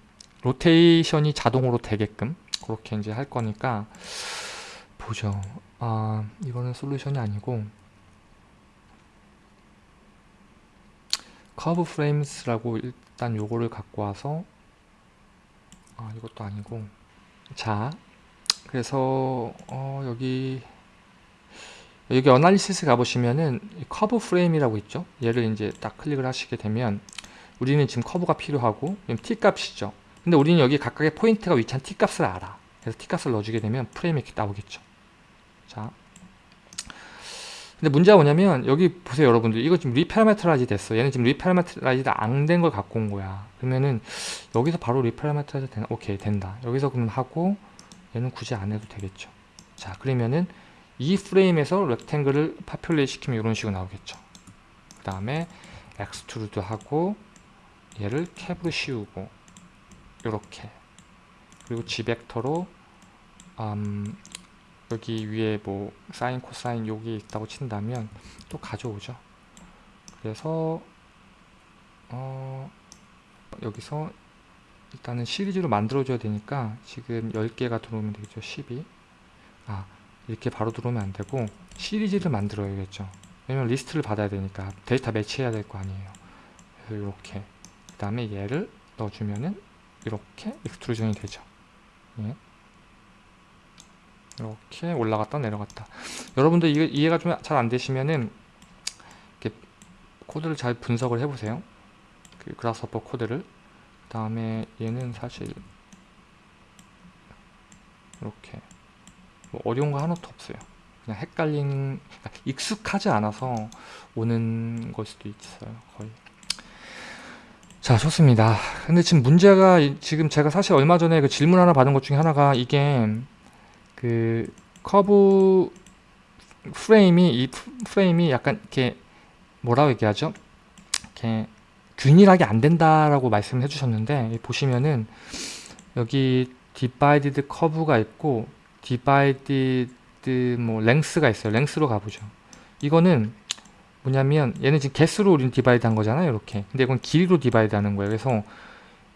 로테이션이 자동으로 되게끔 그렇게 이제 할 거니까 보죠. 아 이거는 솔루션이 아니고 curve frames라고 일단 요거를 갖고 와서 아 이것도 아니고 자 그래서 어, 여기 여기 analysis 가보시면은 커브 프레임이라고 있죠 얘를 이제 딱 클릭을 하시게 되면 우리는 지금 커브가 필요하고 t 값이죠. 근데 우리는 여기 각각의 포인트가 위치한 t 값을 알아. 그래서 t 값을 넣어주게 되면 프레임이 이렇게 나오겠죠. 자. 근데 문제가 뭐냐면 여기 보세요 여러분들. 이거 지금 reparametrize 됐어. 얘는 지금 reparametrize 안 된 걸 갖고 온 거야. 그러면은 여기서 바로 reparametrize 되나? 오케이 된다. 여기서 그럼 하고 얘는 굳이 안 해도 되겠죠. 자 그러면은 이 프레임에서 rectangle을 populate 시키면 이런 식으로 나오겠죠. 그 다음에 extrude 하고 얘를 캡으로 씌우고 이렇게. 그리고 Z벡터로 음, 여기 위에 뭐 사인 코사인 여기 있다고 친다면 또 가져오죠. 그래서 어 여기서 일단은 시리즈로 만들어 줘야 되니까 지금 10개가 들어오면 되겠죠 12 아 이렇게 바로 들어오면 안되고 시리즈를 만들어야겠죠. 왜냐면 리스트를 받아야 되니까 데이터 매치해야 될 거 아니에요. 그래서 이렇게 그 다음에 얘를 넣어주면은 이렇게 extrusion이 되죠. 예. 이렇게 올라갔다 내려갔다. 여러분들 이해, 이해 가 좀 잘 안되시면은 이렇게 코드를 잘 분석을 해보세요. 그 그라스퍼 코드를. 그 다음에 얘는 사실 이렇게 뭐 어려운 거 하나도 없어요. 그냥 헷갈린 그러니까 익숙하지 않아서 오는 걸 수도 있어요 거의 자 좋습니다 근데 지금 문제가 지금 제가 사실 얼마 전에 그 질문 하나 받은 것 중에 하나가 이게 그 커브 프레임이 이 프레임이 약간 이렇게 뭐라고 얘기하죠? 이렇게 균일하게 안 된다라고 말씀을 해주셨는데 보시면은 여기 divided curve가 있고 divided 뭐 length가 있어요. length로 가보죠. 이거는 뭐냐면 얘는 지금 개수로 우리는 divide 한 거잖아요. 이렇게. 근데 이건 길이로 divide 하는 거예요. 그래서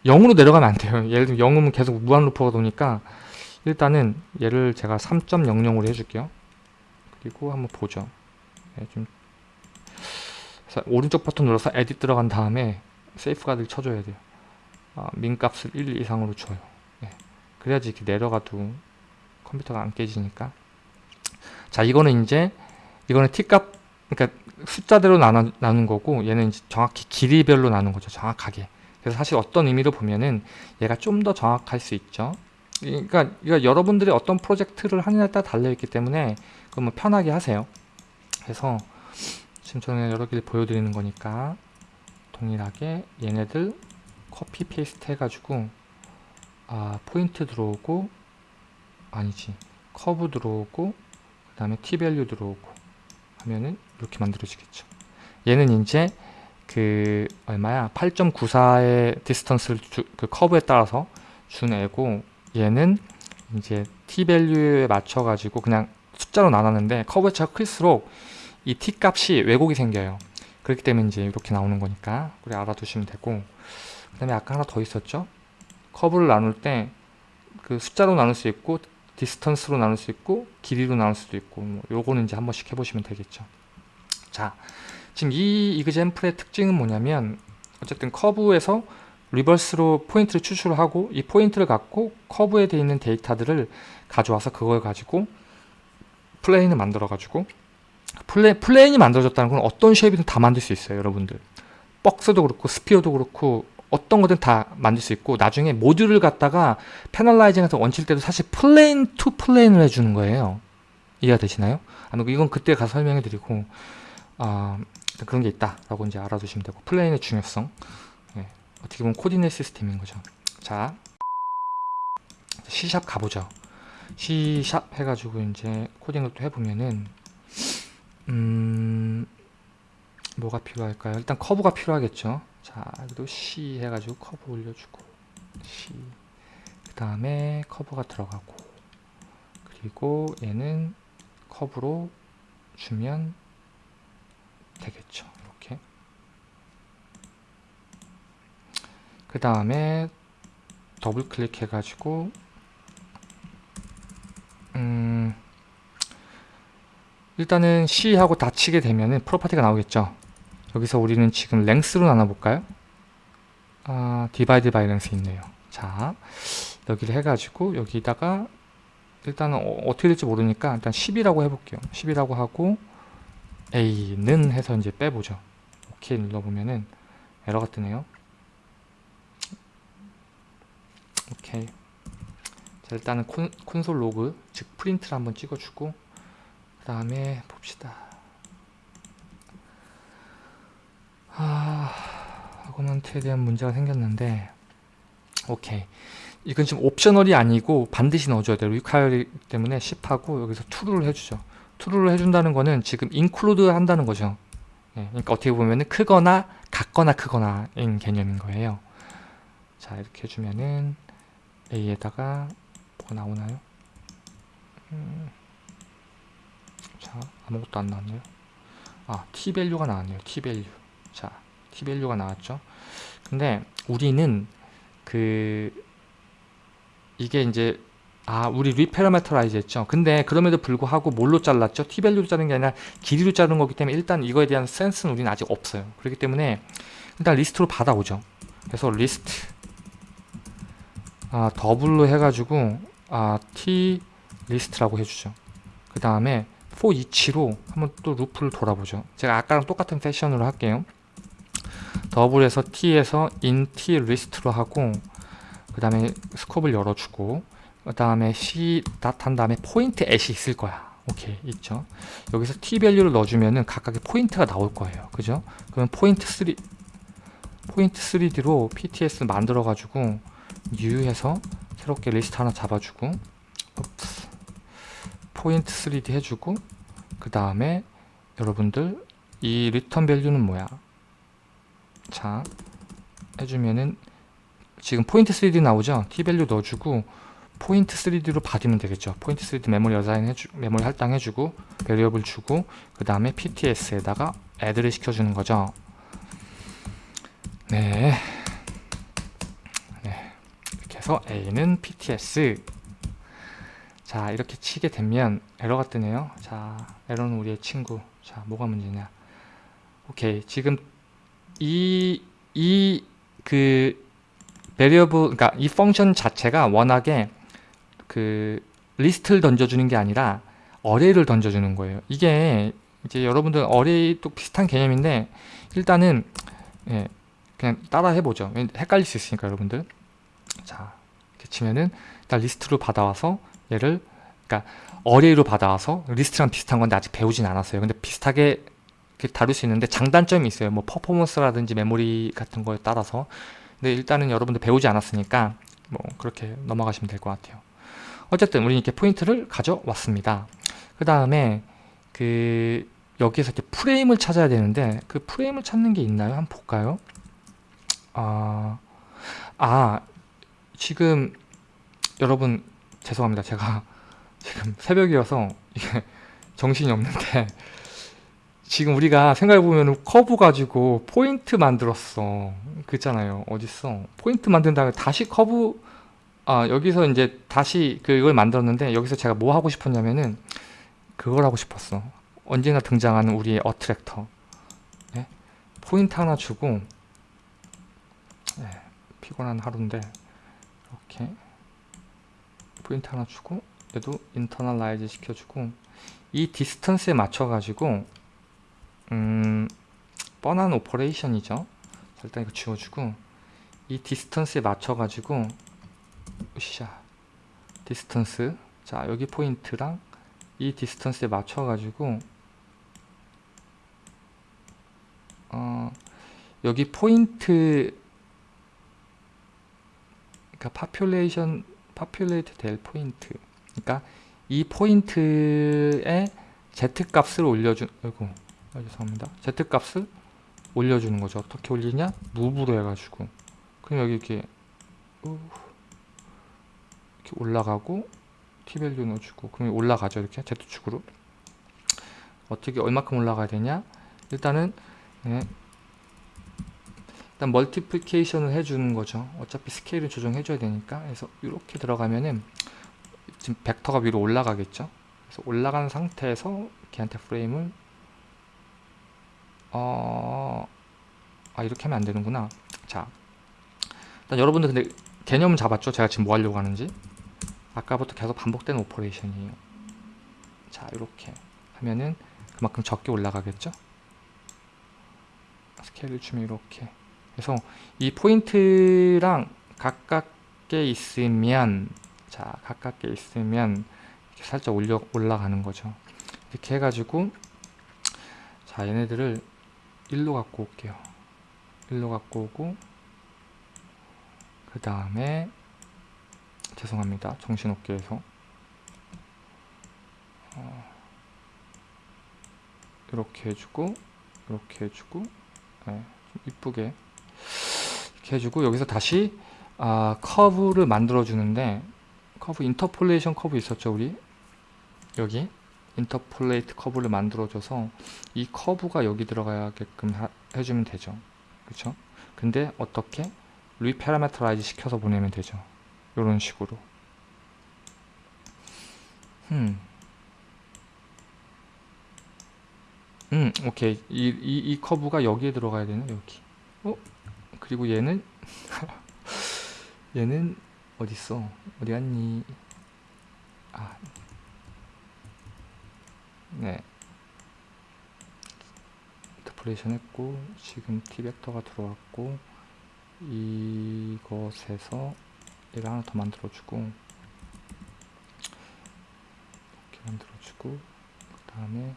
0으로 내려가면 안 돼요. 예를 들면 0이면 계속 무한 loop가 도니까 일단은 얘를 제가 3.00으로 해줄게요. 그리고 한번 보죠. 네, 좀 오른쪽 버튼 눌러서 edit 들어간 다음에 safeguard를 쳐줘야 돼요. 아, min값을 1 이상으로 줘요. 네. 그래야지 이렇게 내려가도 컴퓨터가 안 깨지니까. 자, 이거는 이제 이거는 t값 그러니까 숫자대로 나눠, 나눈 거고 얘는 정확히 길이별로 나눈 거죠. 정확하게. 그래서 사실 어떤 의미로 보면은 얘가 좀 더 정확할 수 있죠. 그러니까, 그러니까 여러분들이 어떤 프로젝트를 하느냐에 따라 달려있기 때문에 그러면 편하게 하세요. 그래서 지금 저는 여러 개를 보여드리는 거니까 동일하게 얘네들 copy paste 해가지고 아 포인트 들어오고 아니지 커브 들어오고 그 다음에 t value 들어오고 하면은 이렇게 만들어지겠죠. 얘는 이제 그 얼마야? 8.94의 distance를 주, 그 커브에 따라서 준 애고 얘는 이제 t밸류에 맞춰 가지고 그냥 숫자로 나눴는데 커브의 차가 클수록 이 t 값이 왜곡이 생겨요. 그렇기 때문에 이제 이렇게 나오는 거니까 우리 알아두시면 되고. 그 다음에 아까 하나 더 있었죠? 커브를 나눌 때 그 숫자로 나눌 수 있고 distance로 나눌 수 있고 길이로 나눌 수도 있고 뭐 요거는 이제 한 번씩 해보시면 되겠죠 자 지금 이 example의 특징은 뭐냐면 어쨌든 커브에서 reverse로 포인트를 추출을 하고 이 포인트를 갖고 커브에 되어 있는 데이터들을 가져와서 그걸 가지고 plane을 만들어 가지고 pla, plane이 만들어졌다는 건 어떤 shape이든 다 만들 수 있어요 여러분들 박스도 그렇고 sphere도 그렇고 어떤 거든 다 만들 수 있고 나중에 모듈을 갖다가 panelizing해서 원칠 때도 사실 plane to plane을 해주는 거예요 이해가 되시나요? 아, 이건 그때 가서 설명해 드리고 아, 그런 게 있다 라고 이제 알아두시면 되고 plane의 중요성. 네, 어떻게 보면 coordinate system인 거죠. 자 C sharp 가보죠. C sharp 해가지고 이제 코딩을 또 해보면은 음 뭐가 필요할까요? 일단 커브가 필요하겠죠. 자 여기도 C 해가지고 커브 올려주고 C. 그 다음에 커브가 들어가고 그리고 얘는 커브로 주면 되겠죠 이렇게 그 다음에 더블 클릭 해가지고 음 일단은 C하고 dot 치게 되면은 property가 나오겠죠 여기서 우리는 지금 length로 나눠볼까요? 아, divide by length 있네요. 자, 여기를 해가지고 여기다가 일단은 어, 떻게 될지 모르니까 일단 10이라고 해볼게요. 10이라고 하고 A는 해서 이제 빼보죠. 오케이 눌러보면은 에러가 뜨네요. 오케이. 자, 일단은 콘, console log, 즉 프린트를 한번 찍어주고 그 다음에 봅시다. 아, 아거먼트에 대한 문제가 생겼는데 오케이 이건 지금 옵셔널이 아니고 반드시 넣어줘야 돼요 리콰이어리 때문에 10하고 여기서 true를 해주죠 true를 해준다는 거는 지금 include 한다는 거죠 네, 그러니까 어떻게 보면 크거나 같거나 크거나인 개념인 거예요 자 이렇게 해주면은 A에다가 뭐가 나오나요? 음, 자 아무것도 안 나왔네요 아 t밸류가 나왔네요 t value 자, t밸류가 나왔죠. 근데 우리는 그 이게 이제 아 우리 reparameterize 했죠. 근데 그럼에도 불구하고 뭘로 잘랐죠? t밸류로 자른 게 아니라 길이로 자른 거기 때문에 일단 이거에 대한 센스는 우리는 아직 없어요. 그렇기 때문에 일단 리스트로 받아오죠. 그래서 리스트 아 double로 해가지고 아 t list라고 해주죠. 그 다음에 for each로 한번 또 루프를 돌아보죠. 제가 아까랑 똑같은 fashion으로 할게요. double에서 t에서 in t list로 하고 그 다음에 scope를 열어주고 그 다음에 c 닷한 다음에 point at이 있을 거야. 오케이 있죠? 여기서 t 밸류를 넣어주면은 각각의 포인트가 나올 거예요. 그죠? 그러면 포인트 3 포인트 3D로 PTS 만들어 가지고 new 해서 새롭게 리스트 하나 잡아주고 oops. point 3D 해주고 그 다음에 여러분들 이 return value는 뭐야? 자 해주면은 지금 포인트 3D 나오죠? T value 넣어주고 포인트 3D로 받으면 되겠죠. 포인트 3D 메모리 assign 해주 메모리 할당해주고 variable 주고 그 다음에 PTS에다가 add를 시켜주는 거죠. 네. 네. 이렇게 해서 A는 PTS 자 이렇게 치게 되면 에러가 뜨네요. 자 에러는 우리의 친구. 자 뭐가 문제냐. 오케이. 지금 이, 이, 그, variable, 그러니까 이 function 자체가 워낙에 그, 리스트를 던져주는 게 아니라 array를 던져주는 거예요. 이게 이제 여러분들 array도 비슷한 개념인데 일단은 예, 그냥 따라 해보죠. 헷갈릴 수 있으니까 여러분들. 자, 이렇게 치면은 일단 리스트로 받아와서 얘를 그러니까 array로 받아와서 리스트랑 비슷한 건데 아직 배우진 않았어요. 근데 비슷하게 다룰 수 있는데 장단점이 있어요. 뭐 퍼포먼스라든지 메모리 같은 거에 따라서. 근데 일단은 여러분들 배우지 않았으니까 뭐 그렇게 넘어가시면 될 것 같아요. 어쨌든 우리 이렇게 포인트를 가져왔습니다. 그 다음에 그 여기에서 이렇게 프레임을 찾아야 되는데 그 프레임을 찾는 게 있나요? 한번 볼까요? 아, 아 지금 여러분 죄송합니다. 제가 [LAUGHS] 지금 새벽이어서 이게 정신이 없는데 지금 우리가 생각해보면 커브 가지고 포인트 만들었어 그잖아요 어딨어 포인트 만든 다음에 다시 커브 아 여기서 이제 다시 그걸 만들었는데 여기서 제가 뭐 하고 싶었냐면은 그걸 하고 싶었어. 언제나 등장하는 우리의 attractor. 네? 포인트 하나 주고 네, 피곤한 하루인데 이렇게 포인트 하나 주고 얘도 internalize 시켜주고 이 distance에 맞춰 가지고 음, 뻔한 operation이죠. 일단 이거 지워주고 이 distance에 맞춰 가지고 으쌰 distance. 자 여기 포인트랑 이 distance에 맞춰 가지고 어, 여기 포인트 그러니까 population populate 될 포인트. 그러니까 이 포인트에 z 값을 올려준 아이고 아, 죄송합니다. Z 값을 올려주는 거죠. 어떻게 올리냐? move로 해가지고. 그럼 여기 이렇게 우, 이렇게 올라가고 t value 넣어주고 그럼 올라가죠 이렇게? Z축으로? 어떻게 얼마큼 올라가야 되냐? 일단은 네. 일단 multiplication을 해주는 거죠. 어차피 스케일을 조정해 줘야 되니까. 그래서 이렇게 들어가면은 지금 벡터가 위로 올라가겠죠? 그래서 올라간 상태에서 걔한테 프레임을 어... 아 이렇게 하면 안 되는구나. 자. 일단 여러분들 근데 개념은 잡았죠? 제가 지금 뭐 하려고 하는지 아까부터 계속 반복되는 operation이에요. 자 이렇게 하면은 그만큼 적게 올라가겠죠? 스케일을 주면 이렇게 그래서 이 포인트랑 가깝게 있으면 자 가깝게 있으면 이렇게 살짝 올려 올라가는 거죠. 이렇게 해가지고 자 얘네들을 1로 갖고 올게요. 1로 갖고 오고 그 다음에 죄송합니다. 정신없게 해서. 어, 이렇게 해주고 이렇게 해주고 네, 좀 이쁘게 이렇게 해주고 여기서 다시 아, 커브를 만들어 주는데 커브 interpolation curve 있었죠 우리? 여기? interpolate curve를 만들어 줘서 이 커브가 여기 들어가게끔 하, 해주면 되죠. 그쵸? 근데 어떻게? reparameterize 시켜서 보내면 되죠 이런 식으로 음. 음 오케이 이, 이, 이 커브가 여기에 들어가야 되네 여기 어? 그리고 얘는 [LAUGHS] 얘는 어딨어 어디 갔니 아 네. 인터폴레이션 했고 지금 t벡터가 들어왔고 이것에서 얘를 하나 더 만들어주고 이렇게 만들어주고 그 다음에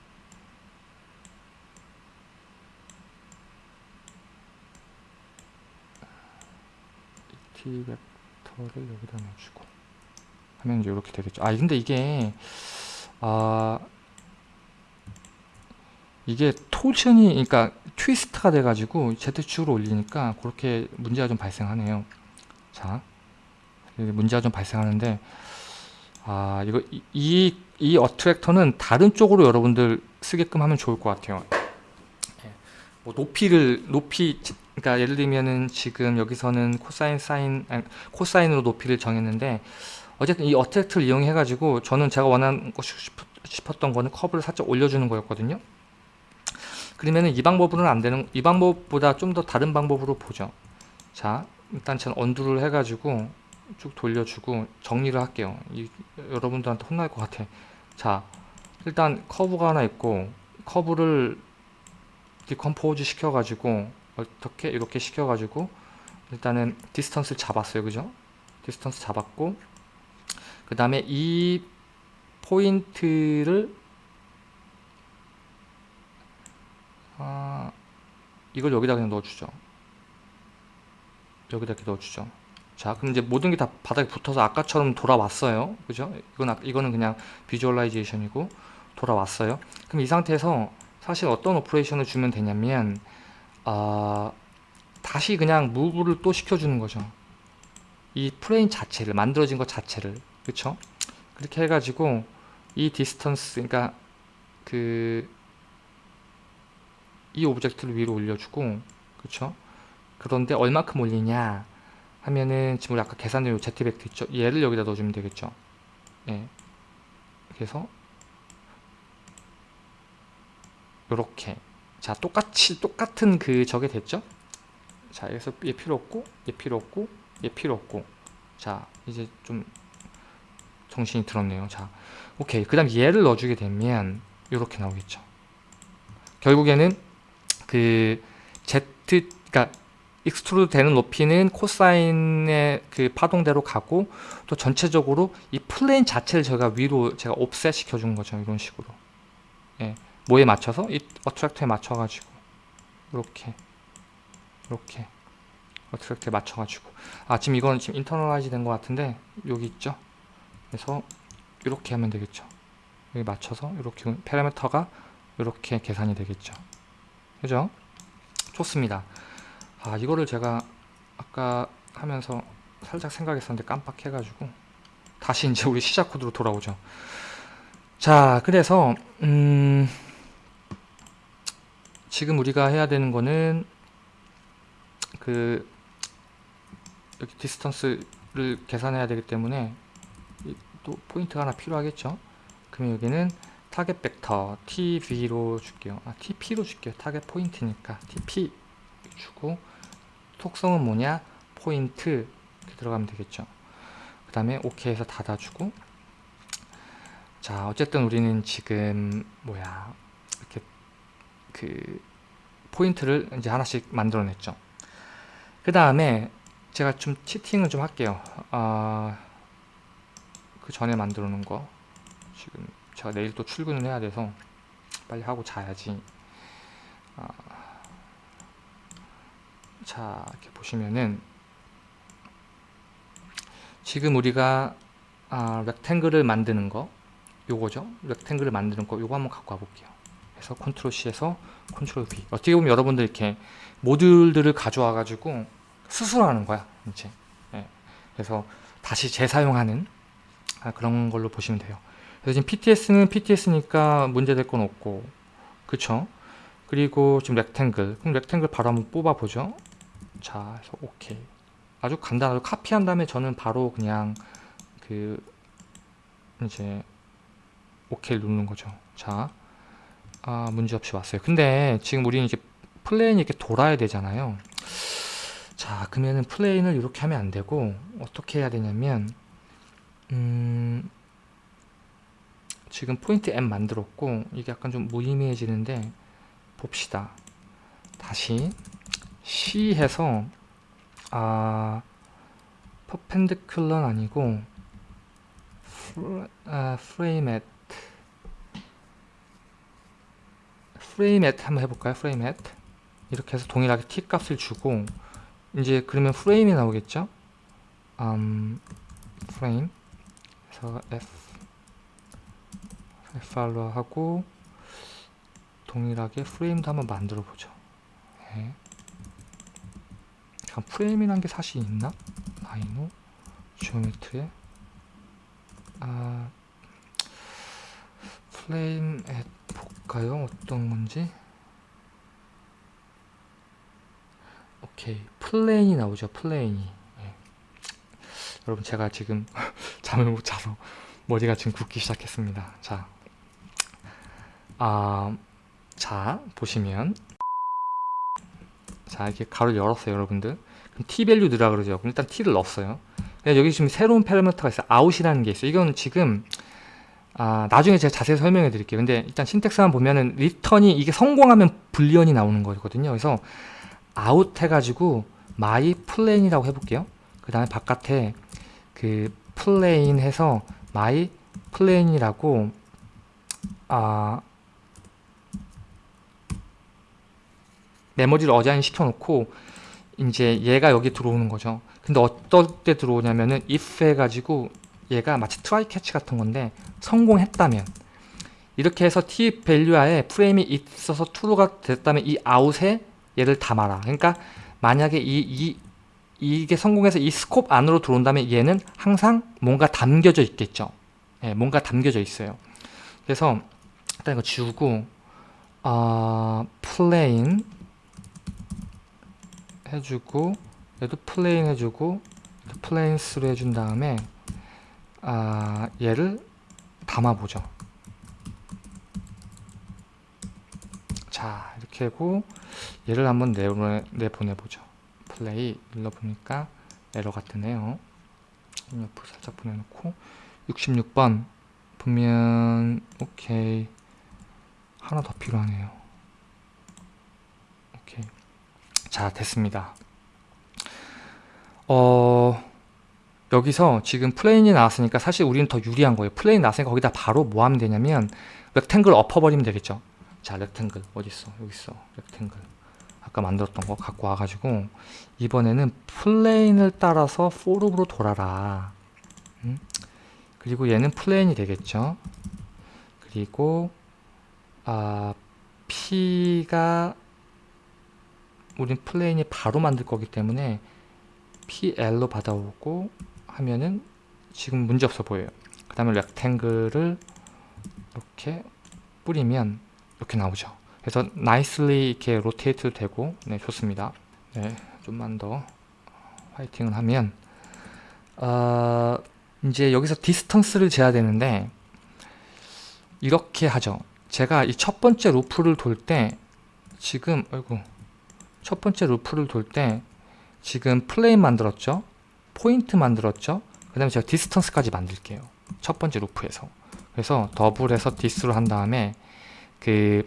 t벡터를 여기다 넣어주고. 하면 이제 이렇게 되겠죠. 아 근데 이게 아 이게 토션이 그러니까 트위스트가 돼 가지고 Z축으로 올리니까 그렇게 문제가 좀 발생하네요. 자 문제가 좀 발생하는데 아 이거 이, 이 attractor는 다른 쪽으로 여러분들 쓰게끔 하면 좋을 것 같아요. 예, 뭐 높이를 높이 그러니까 예를 들면은 지금 여기서는 코사인 사인 아니, 코사인으로 높이를 정했는데 어쨌든 이 attractor를 이용해 가지고 저는 제가 원하는 거 싶었던 거는 커브를 살짝 올려주는 거였거든요. 그러면은 이 방법으로는 안 되는 이 방법보다 좀 더 다른 방법으로 보죠. 자 일단 저는 undo를 해 가지고 쭉 돌려주고 정리를 할게요 이, 여러분들한테 혼날 것 같아 자 일단 커브가 하나 있고 커브를 decompose 시켜 가지고 어떻게 이렇게 시켜 가지고 일단은 distance를 잡았어요 그죠 distance 잡았고 그 다음에 이 포인트를 이걸 여기다 그냥 넣어주죠. 여기다 이렇게 넣어주죠. 자, 그럼 이제 모든 게 다 바닥에 붙어서 아까처럼 돌아왔어요. 그죠? 이건, 아- 이거는 그냥 visualization이고 돌아왔어요. 그럼 이 상태에서 사실 어떤 operation을 주면 되냐면, 아, 다시 그냥 move를 또 시켜주는 거죠. 이 프레임 자체를, 만들어진 것 자체를. 그쵸? 그렇게 해가지고, 이 distance, 그러니까 그, 이 오브젝트를 위로 올려주고, 그쵸? 그런데 얼마큼 올리냐 하면은 지금 우리 아까 계산된 요 Z벡터 있죠? 얘를 여기다 넣어주면 되겠죠? 예. 그래서 요렇게 자 똑같이 똑같은 그 저게 됐죠? 자 여기서 얘 필요 없고 얘 필요 없고 얘 필요 없고 자 이제 좀 정신이 들었네요 자 오케이 그 다음 얘를 넣어주게 되면 요렇게 나오겠죠 결국에는 그 Z 그러니까 extrude 되는 높이는 코사인의 그 파동대로 가고 또 전체적으로 이 plane 자체를 제가 위로 제가 offset 시켜준 거죠 이런 식으로. 예, 뭐에 맞춰서? 이 attractor에 맞춰가지고. 이렇게. 이렇게. attractor에 맞춰가지고. 아 지금 이건 지금 internalize 된 것 같은데 여기 있죠? 그래서 이렇게 하면 되겠죠. 여기 맞춰서 이렇게 파라미터가 이렇게 계산이 되겠죠. 그죠? 좋습니다 아 이거를 제가 아까 하면서 살짝 생각했었는데 깜빡해가지고 다시 이제 우리 시작 코드로 돌아오죠. 자 그래서 음 지금 우리가 해야 되는 거는 그 여기 distance를 계산해야 되기 때문에 이- 또 포인트가 하나 필요하겠죠? 그러면 여기는 타겟 벡터 tv로 줄게요. 아 tp로 줄게요. 타겟 포인트니까 tp 주고 속성은 뭐냐? 포인트 들어가면 되겠죠. 그 다음에 OK 해서 닫아주고. 자 어쨌든 우리는 지금 뭐야? 이렇게 그 포인트를 이제 하나씩 만들어냈죠. 그 다음에 제가 좀 치팅을 좀 할게요. 아, 그 전에 만들어 놓은 거. 지금 제가 내일 또 출근을 해야 돼서 빨리 하고 자야지. 아, 자 이렇게 보시면은 지금 우리가 아, rectangle을 만드는 거 요거죠? rectangle을 만드는 거 요거 한번 갖고 와 볼게요. 그래서 컨트롤 C에서 컨트롤 V. 어떻게 보면 여러분들 이렇게 모듈들을 가져와 가지고 수술하는 거야 이제. 예. 그래서 다시 재사용하는 아, 그런 걸로 보시면 돼요. 그래서 지금 PTS는 PTS니까 문제될 건 없고 그쵸? 그리고 지금 rectangle 그럼 rectangle 바로 한번 뽑아 보죠 자 그래서 오케이. 아주 간단하게 카피한 다음에 저는 바로 그냥 그 이제 오케이 누르는 거죠. 자 아, 문제없이 왔어요. 근데 지금 우리는 이제 plane이 이렇게 돌아야 되잖아요. 자 그러면은 plane을 이렇게 하면 안 되고 어떻게 해야 되냐면 음 지금 포인트 M 만들었고 이게 약간 좀 무의미해지는데 봅시다. 다시 C 해서 아 퍼펜디큘러는 아니고 아, 프레임 앳 프레임 앳 한번 해볼까요? 프레임 앳 이렇게 해서 동일하게 t 값을 주고 이제 그러면 프레임이 나오겠죠? 음, 프레임. 그래서 f f로 하고 동일하게 프레임도 한번 만들어 보죠. 네. 잠깐 프레임이란 게 사실 있나? Rhino? geometry에? 아 FrameAt 볼까요? 어떤 건지? 오케이. plane이 나오죠 plane이. 예. 여러분 제가 지금 [LAUGHS] 잠을 못 자서 머리가 지금 굳기 시작했습니다. 자, 아, 자 보시면 자 이렇게 괄호 열었어요 여러분들. 그럼 t value 넣으라 그러죠. 그럼 일단 t를 넣었어요. 여기 지금 새로운 파라미터가 있어요. out이라는 게 있어요. 이건 지금 아, 나중에 제가 자세히 설명해 드릴게요. 근데 일단 syntax만 보면은 return이 이게 성공하면 boolean이 나오는 거거든요. 그래서 out 해가지고 my plane이라고 해볼게요. 그 다음에 바깥에 그 plane 해서 my plane이라고 아 메모리를 assign 시켜놓고 이제 얘가 여기 들어오는 거죠. 근데 어떨 때 들어오냐면은 if 해가지고 얘가 마치 try catch 같은 건데 성공했다면 이렇게 해서 t value하에 프레임이 있어서 true가 됐다면 이 아웃에 얘를 담아라. 그러니까 만약에 이, 이 이게 성공해서 이 scope 안으로 들어온다면 얘는 항상 뭔가 담겨져 있겠죠. 예, 뭔가 담겨져 있어요. 그래서 일단 이거 지우고 어, plane 해주고 얘도 plane 해주고 planes로 해준 다음에 아, 얘를 담아보죠. 자 이렇게 하고 얘를 한번 내보내, 내보내보죠. 플레이 눌러보니까 에러가 뜨네요. 옆으로 살짝 보내놓고 66번 보면 오케이 하나 더 필요하네요. 오케이 자 됐습니다. 어 여기서 지금 plane이 나왔으니까 사실 우리는 더 유리한 거예요. plane 나왔으니까 거기다 바로 뭐 하면 되냐면 rectangle 엎어버리면 되겠죠. 자 rectangle 어딨어 여기 있어 rectangle 아까 만들었던 거 갖고 와가지고 이번에는 plane을 따라서 for loop으로 돌아라 음? 그리고 얘는 plane이 되겠죠 그리고 아 P가 우린 plane이 바로 만들 거기 때문에 PL로 받아오고 하면은 지금 문제 없어 보여요. 그 다음에 rectangle을 이렇게 뿌리면 이렇게 나오죠. 그래서 nicely 이렇게 rotate 되고 네 좋습니다. 네 좀만 더 화이팅을 하면 어, 이제 여기서 distance를 재야 되는데 이렇게 하죠. 제가 이 첫 번째 루프를 돌 때 지금 아이고 첫 번째 루프를 돌 때 지금 plane 만들었죠? 포인트 만들었죠? 그 다음에 제가 distance까지 만들게요. 첫 번째 루프에서. 그래서 더블해서 dis로 한 다음에 그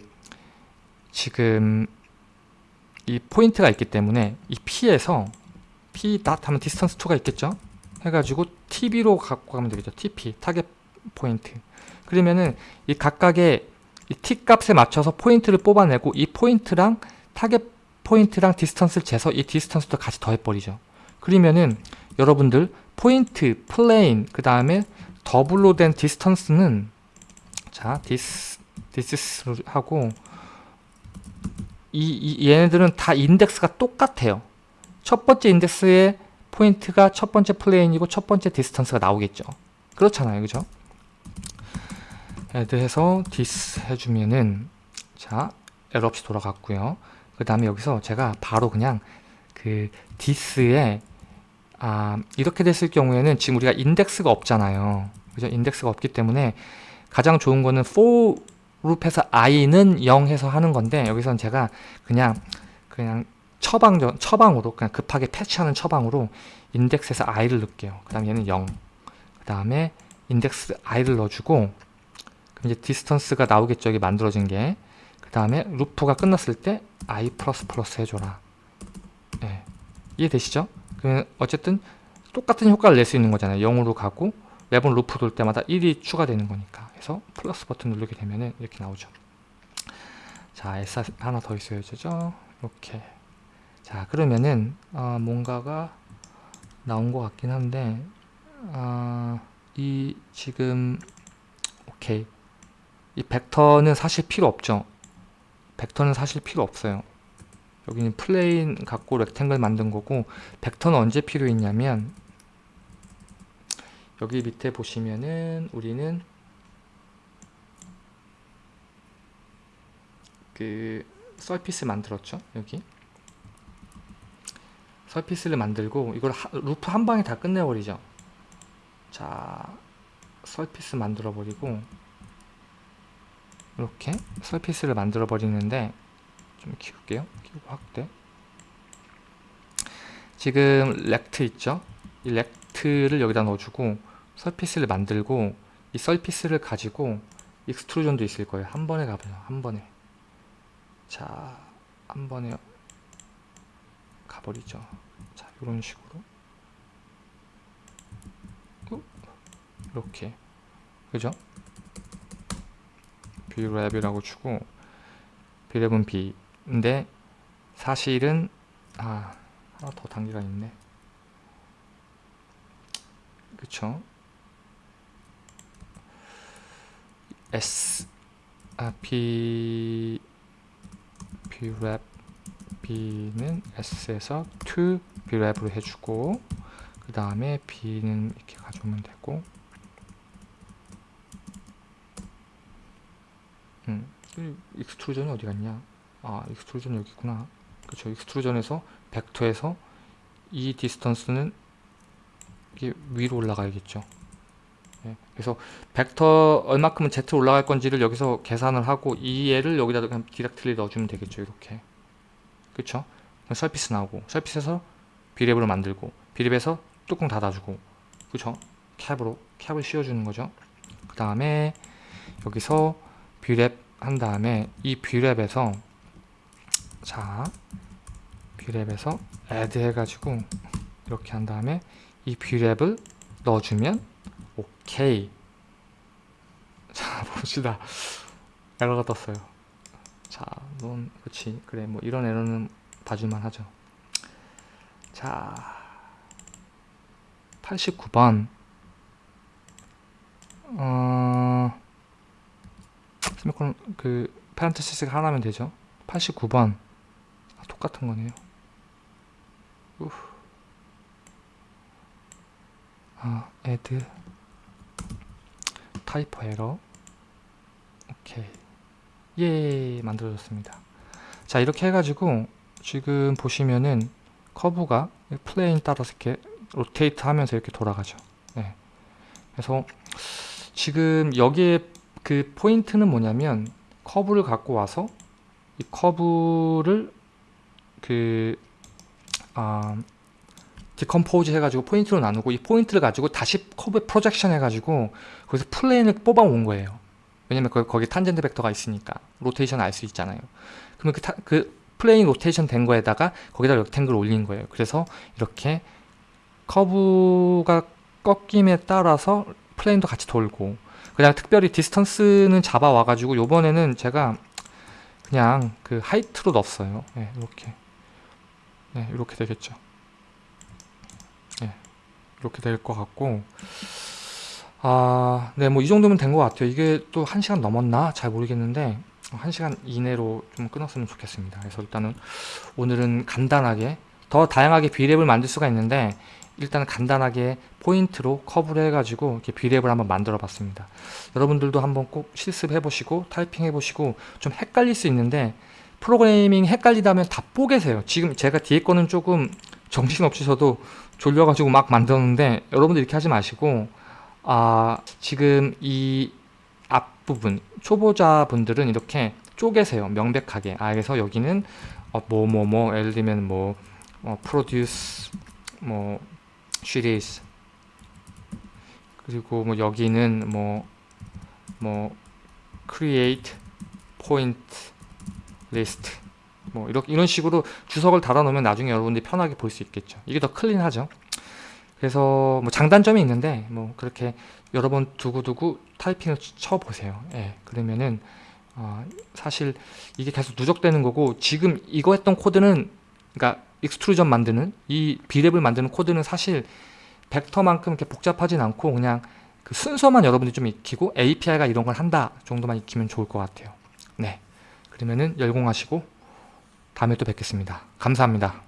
지금 이 포인트가 있기 때문에 이 P에서 P dot 하면 distance to가 있겠죠? 해가지고 TP로 갖고 가면 되겠죠? TP target point 그러면은 이 각각의 이 T 값에 맞춰서 포인트를 뽑아내고 이 포인트랑 target point랑 distance를 재서 이 distance도 같이 더해버리죠 그러면은 여러분들 포인트, plane, 그 다음에 더블로 된 distance는 자 dis dis 하고 이, 이 얘네들은 다 인덱스가 똑같아요. 첫 번째 인덱스의 포인트가 첫 번째 plane이고 첫 번째 distance가 나오겠죠. 그렇잖아요. 그죠? add 해서 dis 해주면은 자 에러 없이 돌아갔고요. 그 다음에 여기서 제가 바로 그냥 그 dis에 아 이렇게 됐을 경우에는 지금 우리가 인덱스가 없잖아요. 그죠? 인덱스가 없기 때문에 가장 좋은 거는 for 룹해서 i는 0 해서 하는 건데 여기서는 제가 그냥 그냥 처방 처방으로 그냥 급하게 패치하는 처방으로 인덱스에서 i를 넣을게요. 그 다음에 얘는 0. 그 다음에 인덱스 i를 넣어주고 그럼 이제 distance가 나오겠죠. 여기 만들어진 게. 그 다음에 루프가 끝났을 때 i 해줘라. 네. 이해되시죠? 그러면 어쨌든 똑같은 효과를 낼 수 있는 거잖아요. 0으로 가고 매번 루프 돌 때마다 1이 추가되는 거니까 해서 플러스 버튼 누르게 되면 이렇게 나오죠 자 S 하나 더 있어야 되죠 이렇게 자 그러면은 어, 뭔가가 나온 것 같긴 한데 어, 이 지금 오케이 이 벡터는 사실 필요 없죠 벡터는 사실 필요 없어요. 여기는 plane 갖고 rectangle 만든 거고 벡터는 언제 필요했냐면 여기 밑에 보시면은 우리는 그 surface 만들었죠 여기? surface를 만들고 이걸 하, 루프 한 방에 다 끝내버리죠. 자 surface 만들어 버리고 이렇게 surface를 만들어 버리는데 좀 키울게요 키우고 확대 지금 rect 있죠 이 rect를 여기다 넣어주고 surface를 만들고 이 surface를 가지고 extrusion도 있을 거예요. 한 번에 가보죠. 한 번에. 자, 한 번에 가버리죠. 자, 이런 식으로. 이렇게. 그죠? 비랩이라고 주고 비랩은 B인데 사실은 아 하나 더 단계가 있네. 그쵸? S. 아 B. Brep. B는 S에서 to Brep으로 해주고 그 다음에 B는 이렇게 가져오면 되고 음, 이 extrusion이 어디 갔냐? 아 extrusion 여기 있구나. 그쵸 extrusion에서 벡터에서 이 distance는 이게 위로 올라가야겠죠. 예, 그래서 벡터 얼마큼은 Z로 올라갈 건지를 여기서 계산을 하고 이 얘를 여기다 그냥 directly 넣어주면 되겠죠 이렇게. 그쵸 surface 나오고 surface에서 Brep으로 만들고 Brep에서 뚜껑 닫아주고. 그쵸 캡으로 캡을 씌워주는 거죠. 그 다음에 여기서 Brep 한 다음에 이 Brep에서 자 Brep에서 add 해가지고 이렇게 한 다음에 이 Brep을 넣어주면 오케이. 자 [LAUGHS] 봅시다. 에러가 떴어요. 자넌 그렇지. 그래 뭐 이런 에러는 봐줄만 하죠. 자 89번. 어 세미콜론 그 parenthesis가 하나면 되죠. 89번. 아, 똑같은 거네요. 우. 아 add. typo 에러 오케이. 예. 만들어졌습니다. 자 이렇게 해가지고 지금 보시면은 커브가 plane 따라서 이렇게 rotate 하면서 이렇게 돌아가죠. 네. 그래서 지금 여기에 그 포인트는 뭐냐면 커브를 갖고 와서 이 커브를 그 아, decompose 해가지고 포인트로 나누고 이 포인트를 가지고 다시 커브에 projection 해가지고 거기서 plane을 뽑아온 거예요. 왜냐면 거, 거기 탄젠트 벡터가 있으니까 로테이션 알 수 있잖아요. 그러면 그, 타, 그 plane 로테이션 된 거에다가 거기다 rectangle 올린 거예요. 그래서 이렇게 커브가 꺾임에 따라서 plane도 같이 돌고 그냥 특별히 distance는 잡아와 가지고 요번에는 제가 그냥 그 height로 넣었어요. 네, 이렇게 네, 이렇게 되겠죠. 네, 이렇게 될 것 같고 아, 네, 뭐 이 정도면 된 것 같아요. 이게 또 1시간 넘었나? 잘 모르겠는데 1시간 이내로 좀 끊었으면 좋겠습니다. 그래서 일단은 오늘은 간단하게 더 다양하게 비랩을 만들 수가 있는데 일단 간단하게 포인트로 커브를 해가지고 이렇게 비랩을 한번 만들어 봤습니다. 여러분들도 한번 꼭 실습해 보시고 타이핑 해 보시고 좀 헷갈릴 수 있는데 프로그래밍 헷갈리다면 다 뽀개세요. 지금 제가 뒤에 거는 조금 정신없이 저도 졸려가지고 막 만들었는데 여러분들 이렇게 하지 마시고 아 지금 이 앞부분 초보자분들은 이렇게 쪼개세요. 명백하게. 아 그래서 여기는 어, 뭐뭐뭐 예를 들면 뭐 어, produce 뭐 series 그리고 뭐 여기는 뭐뭐 create point list. 뭐 이렇게 이런 식으로 주석을 달아 놓으면 나중에 여러분들이 편하게 볼 수 있겠죠. 이게 더 클린하죠. 그래서 뭐 장단점이 있는데 뭐 그렇게 여러 번 두고두고 타이핑을 쳐 보세요. 예 그러면은 어, 사실 이게 계속 누적되는 거고 지금 이거 했던 코드는 그러니까 extrusion 만드는 이 BRep을 만드는 코드는 사실 벡터만큼 이렇게 복잡하진 않고 그냥 그 순서만 여러분들이 좀 익히고 API가 이런 걸 한다 정도만 익히면 좋을 것 같아요. 네. 그러면은 열공하시고 다음에 또 뵙겠습니다. 감사합니다.